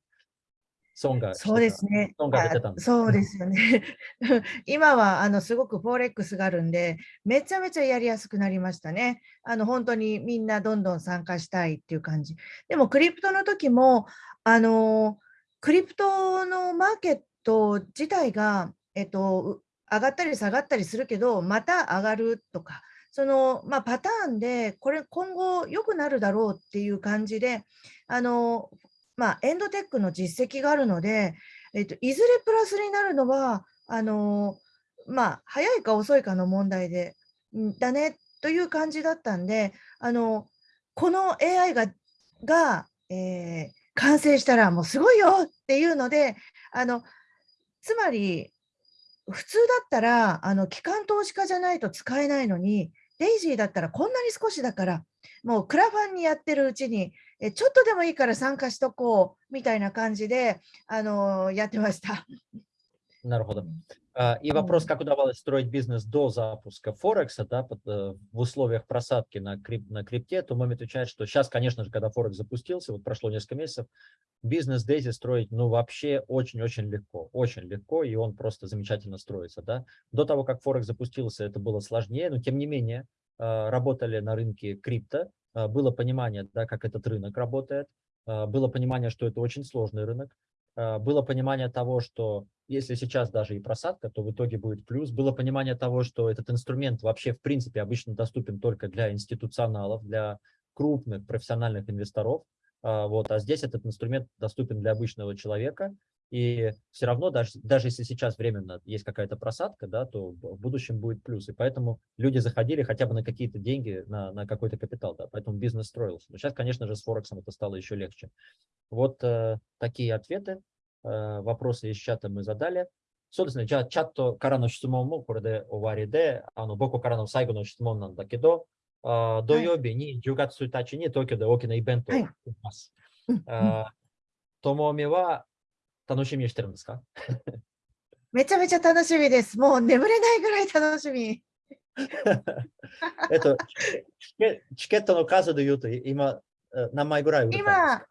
損がそうですね。損が出てたんですそうですよね。今はあのすごくフォーレックスがあるんで、めちゃめちゃやりやすくなりましたね。あの本当にみんなどんどん参加したいっていう感じ。でもクリプトの時も、あのクリプトのマーケット自体が、えっと、上がったり下がったりするけど、また上がるとか、その、まあ、パターンで、これ今後良くなるだろうっていう感じで、あのまあ、エンドテックの実績があるので、えっと、いずれプラスになるのは、あのまあ、早いか遅いかの問題で、だねという感じだったんで、あのこの AI がが、えー、完成したらもうすごいよっていうので、あのつまり、普通だったらあの機関投資家じゃないと使えないのにデイジーだったらこんなに少しだからもうクラファンにやってるうちにえちょっとでもいいから参加しとこうみたいな感じであのやってました。なるほど。И вопрос, как удавалось строить бизнес до запуска Форекса, да, э, в условиях просадки на, крип, на крипте, то Моми отвечает, что сейчас, конечно же, когда Форекс запустился, вот прошло несколько месяцев, бизнес Дейзи строить, ну, вообще очень-очень легко, очень легко, и он просто замечательно строится, да. До того, как Форекс запустился, это было сложнее, но тем не менее, э, работали на рынке крипто, а, было понимание, да, как этот рынок работает, а, было понимание, что это очень сложный рынок, а, было понимание того, что если сейчас даже и просадка, то в итоге будет плюс. Было понимание того, что этот инструмент вообще в принципе обычно доступен только для институционалов, для крупных профессиональных инвесторов. Вот, а здесь этот инструмент доступен для обычного человека, и все равно, даже, даже если сейчас временно есть какая-то просадка, да, то в будущем будет плюс. И поэтому люди заходили хотя бы на какие-то деньги, на, на какой-то капитал, да, поэтому бизнес строился. Но сейчас, конечно же, с Форексом это стало еще легче. Вот э, такие ответы. Э, вопросы из чата мы задали. そうですね。じゃあ、チャットからの質問もこれで終わりで、あの僕からの最後の質問なんだけど、あ土曜日に10月1日に東京で大きなイベントをします。はい、ともみは 楽しみにしてるんですか？めちゃめちゃ楽しみです。もう眠れないぐらい楽しみ。えっと、チケットの数でいうと、今、何枚ぐらい今、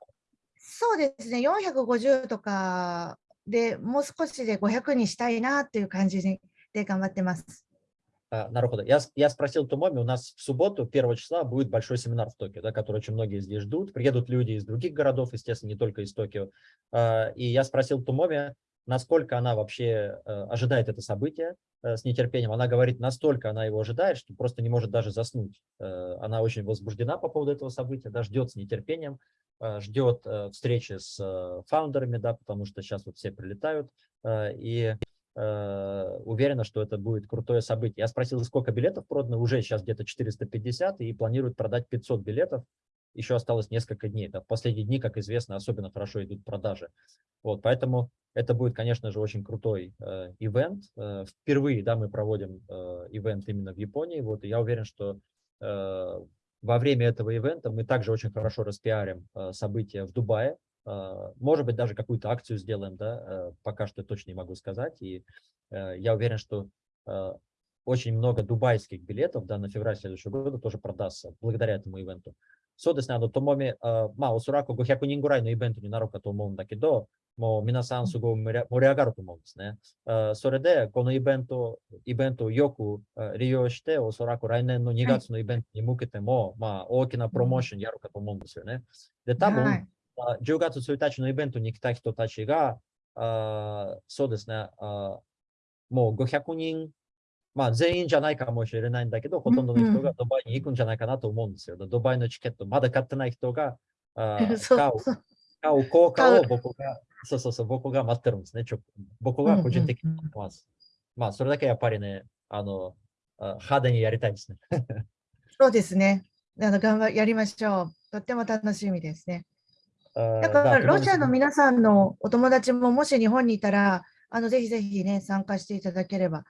そうですね、450とかでもう少しで500にしたいなっていう感じで頑張ってます。А, Нарухода. Я, я спросил Тумоми, у нас в субботу, 1 числа, будет большой семинар в Токио, да, который очень многие здесь ждут. Приедут люди из других городов, естественно, не только из Токио. А, и я спросил Тумоми, насколько она вообще э, ожидает это событие э, с нетерпением. Она говорит, настолько она его ожидает, что просто не может даже заснуть. Э, она очень возбуждена по поводу этого события, да, ждет с нетерпением, ждет встречи с фаундерами, да, потому что сейчас вот все прилетают. И уверена, что это будет крутое событие. Я спросил, сколько билетов продано, уже сейчас где-то 450, и планируют продать 500 билетов еще осталось несколько дней. Да. В последние дни, как известно, особенно хорошо идут продажи. Вот, поэтому это будет, конечно же, очень крутой э, ивент. Э, впервые да, мы проводим э, именно в Японии. Вот, и я уверен, что э, во время этого ивента мы также очень хорошо распиарим э, события в Дубае. А, может быть, даже какую-то акцию сделаем, да, э, пока что точно не могу сказать. И э, я уверен, что э, очень много дубайских билетов да, на февраль следующего года тоже продастся благодаря этому ивенту. Содеснаду томоми мао сураку гохяку нингурай но ивенту не нарука то умом дакидо, мо минасан суго мориагару томом десне. Сореде, коно ивенту, ивенту йоку риоште о сураку райнен ну хм. но нигацу но ивенту не мукете мо, ма окина промошен ярука томом десне. Де табун, すごい盛り上がると思うんですね。あそれで、このイベント、イベントをよく利用して、おそらく来年の2月のイベントに向けても、はい、まあ、大きなプロモーションやるかと思うんですよね。で、多分、はい、10月1日のイベントに来た人たちが、あそうですねあ、もう500人まあ、全員じゃないかもしれないんだけど、ほとんどの人がドバイに行くんじゃないかなと思うんですよ。ドバイのチケット、まだ買ってない人が、あ買う買う効果を僕が、そうそうそう、僕が待ってるんですね。ちょ僕が個人的に思ってます。まあ、それだけやっぱりね、あの、派手にやりたいですね。そうですね。あの頑張やりましょう。とっても楽しみですね。だからロシアの皆さんのお友達ももし日本にいたら、あのぜひぜひね、参加していただければ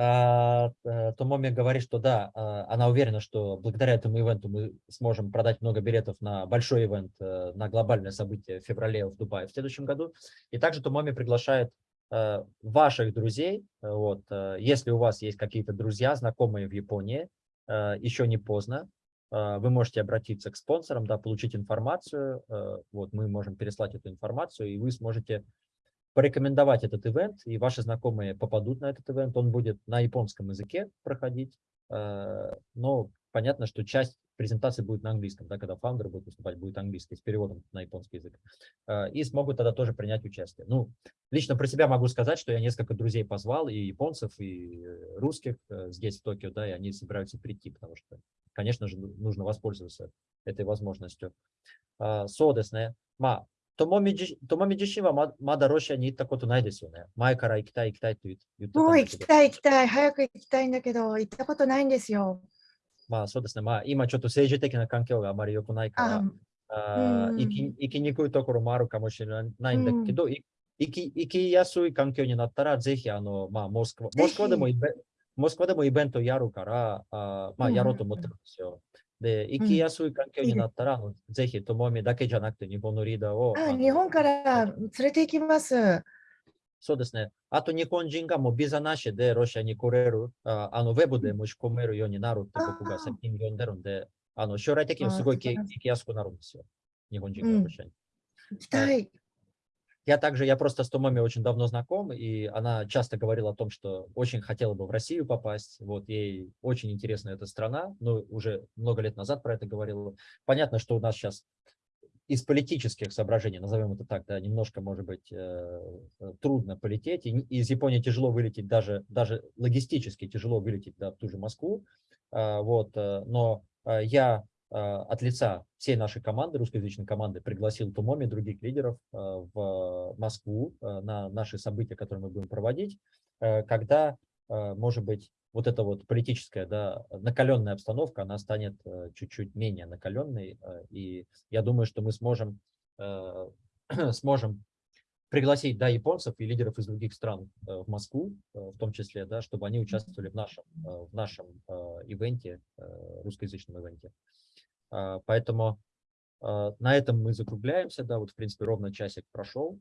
А, то Моми говорит, что да, а, она уверена, что благодаря этому ивенту мы сможем продать много билетов на большой ивент, э, на глобальное событие в феврале в Дубае в следующем году. И также Томоми приглашает э, ваших друзей, вот, э, если у вас есть какие-то друзья, знакомые в Японии, еще не поздно, вы можете обратиться к спонсорам, да, получить информацию, вот, мы можем переслать эту информацию, и вы сможете порекомендовать этот ивент, и ваши знакомые попадут на этот ивент. Он будет на японском языке проходить, э, но понятно, что часть презентации будет на английском, да, когда фаундер будет выступать, будет английский с переводом на японский язык. Э, и смогут тогда тоже принять участие. Ну, лично про себя могу сказать, что я несколько друзей позвал, и японцев, и русских э, здесь, в Токио, да, и они собираются прийти, потому что, конечно же, нужно воспользоваться этой возможностью. そうですね。まあ、ともみじともみ自身はままだロシアに行ったことないですよね。前から行きたい行きたいと言ってたんだけど。もう行きたい行きたい。早く行きたいんだけど、行ったことないんですよ。まあそうですね。まあ今ちょっと政治的な環境があまり良くないから、あ行き行きにくいところもあるかもしれないんだけど、行き行きやすい環境になったら、ぜひあの、まあ、モスクワモスクワでもイベ モスクワでもイベントやるから、あまあ、やろうと思ってるんですよ。で、行きやすい環境になったら、うん、ぜひ、ともみだけじゃなくて、日本のリーダーを。あ日本から連れて行きます。そうですね。あと、日本人がもうビザなしでロシアに来れる、ああのウェブで申し込めるようになるって僕が最近読んでるんで、あの将来的にすごい行きやすくなるんですよ。日本人がロシアに。行きたい。Я также, я просто с Томоми очень давно знаком, и она часто говорила о том, что очень хотела бы в Россию попасть, вот ей очень интересна эта страна, но уже много лет назад про это говорила. Понятно, что у нас сейчас из политических соображений, назовем это так, да, немножко, может быть, э, трудно полететь, и из Японии тяжело вылететь, даже, даже логистически тяжело вылететь да, в ту же Москву, э, вот, э, но э, я а, от лица всей нашей команды, русскоязычной команды, пригласил Тумоми, других лидеров а, в Москву а, на наши события, которые мы будем проводить, когда, может быть, вот эта вот политическая, да, накаленная обстановка, она станет чуть-чуть менее накаленной, и я думаю, что мы сможем, сможем пригласить, да, японцев и лидеров из других стран в Москву, в том числе, да, чтобы они участвовали в нашем, в нашем ивенте, русскоязычном ивенте. А, поэтому а, на этом мы закругляемся. Да, вот, в принципе, ровно часик прошел,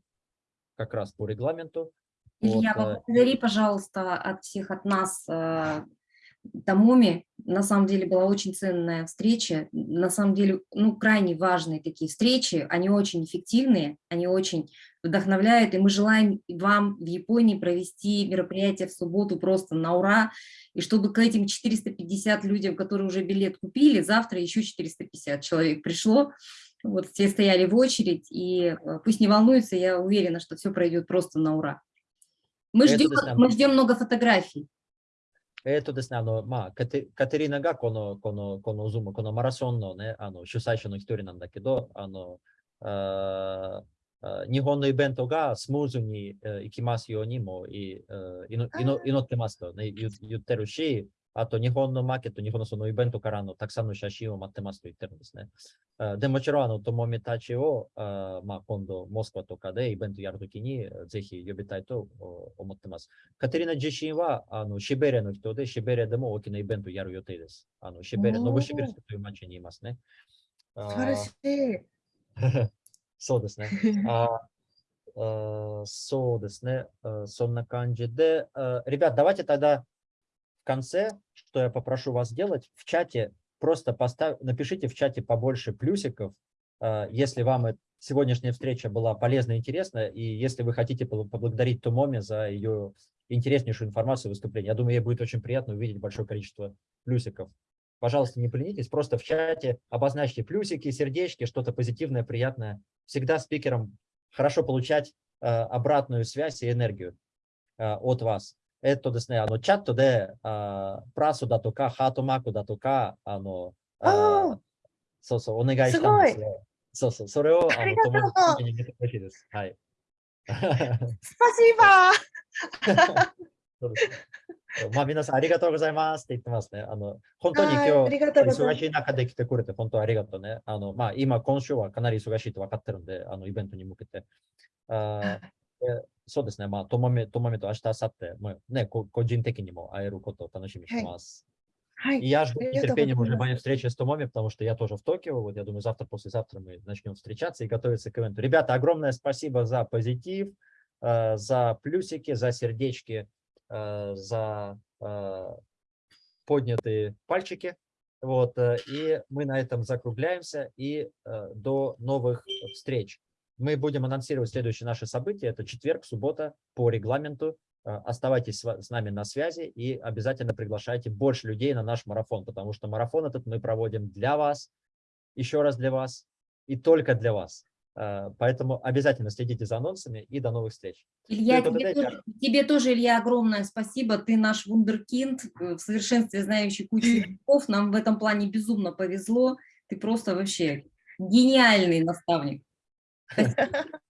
как раз по регламенту. Илья, вот, а, поблагодари, пожалуйста, от всех, от нас Томоми. На самом деле была очень ценная встреча. На самом деле, ну, крайне важные такие встречи. Они очень эффективные, они очень вдохновляют. И мы желаем вам в Японии провести мероприятие в субботу просто на ура. И чтобы к этим 450 людям, которые уже билет купили, завтра еще 450 человек пришло. Вот все стояли в очередь, и э, пусть не волнуются, я уверена, что все пройдет просто на ура. Мы ждем, мы ждем много фотографий. えっとですね、あの、まあ、カテカテリーナがこの、この、このズーム、このマラソンのね、あの、主催者の一人なんだけど、あの、あ日本のイベントがスムーズに行きますようにもい祈ってますと、ね、言ってるし、あと日本のマーケット、日本のそのイベントからのたくさんの写真を待ってますと言ってるんですね。でもちろん、あの、ともみたちを、あまあ、今度、モスクワとかでイベントやるときに、ぜひ呼びたいと思ってます。カテリナ自身は、あの、シベリアの人で、シベリアでも大きなイベントやる予定です。あの、シベリア、ノブシビルスという街にいますね。素晴らしい。そうですね。あそうですね。そんな感じで、ребят, давайте тогда в конце, что я попрошу вас сделать, в чате просто поставь, напишите в чате побольше плюсиков, а, если вам сегодняшняя встреча была полезна и интересна, и если вы хотите поблагодарить Тумоми за ее интереснейшую информацию и выступление. Я думаю, ей будет очень приятно увидеть большое количество плюсиков. Пожалуйста, не поленитесь, просто в чате обозначьте плюсики, сердечки, что-то позитивное, приятное. Всегда спикерам хорошо получать э, обратную связь и энергию э, от вас. えっとですね、あの、チャットで、あプラスだとか、ハートマークだとか、あの、あそうそう、お願いしたんですよ。そうそう、それを、あの、友達に見てほしいです。はい。スパシーバー まあ、皆さんありがとうございますって言ってますね。あの、本当に今日、忙しい中で来てくれて、本当ありがとうね。あの、まあ、今、今週はかなり忙しいと分かってるんで、あの、イベントに向けて。あ そうですね。まあ、ともめ、ともめと明日、明後日、まあ、ね、個人的にも会えることを楽しみにしてます。はい。И я жду нетерпением уже моей встречи с Томоми, потому что я тоже в Токио. Вот я думаю, завтра, послезавтра мы начнем встречаться и готовиться к ивенту. Ребята, огромное спасибо за позитив, за плюсики, за сердечки, за поднятые пальчики. Вот, и мы на этом закругляемся и до новых встреч. Мы будем анонсировать следующие наши события. Это четверг, суббота по регламенту. Э, оставайтесь с нами на связи и обязательно приглашайте больше людей на наш марафон, потому что марафон этот мы проводим для вас, еще раз для вас и только для вас. Э, поэтому обязательно следите за анонсами и до новых встреч. Илья, тебе, тоже, тебе тоже, Илья, огромное спасибо. Ты наш вундеркинд, э, в совершенстве знающий кучу языков. Нам в этом плане безумно повезло. Ты просто вообще гениальный наставник.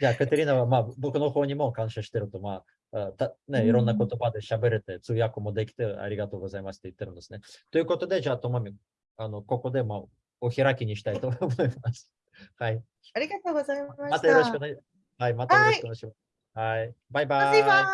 じゃあ、カテリーナは、まあ、僕の方にも感謝してると、まあ、たね、いろんな言葉で喋れて、通訳もできて、ありがとうございますって言ってるんですね。ということで、じゃあ、ともみ、あの、ここで、まあ、お開きにしたいと思います。はい。ありがとうございました。またよろしくお願いします。はい、またよろしくお願いします。はい、バイバイ。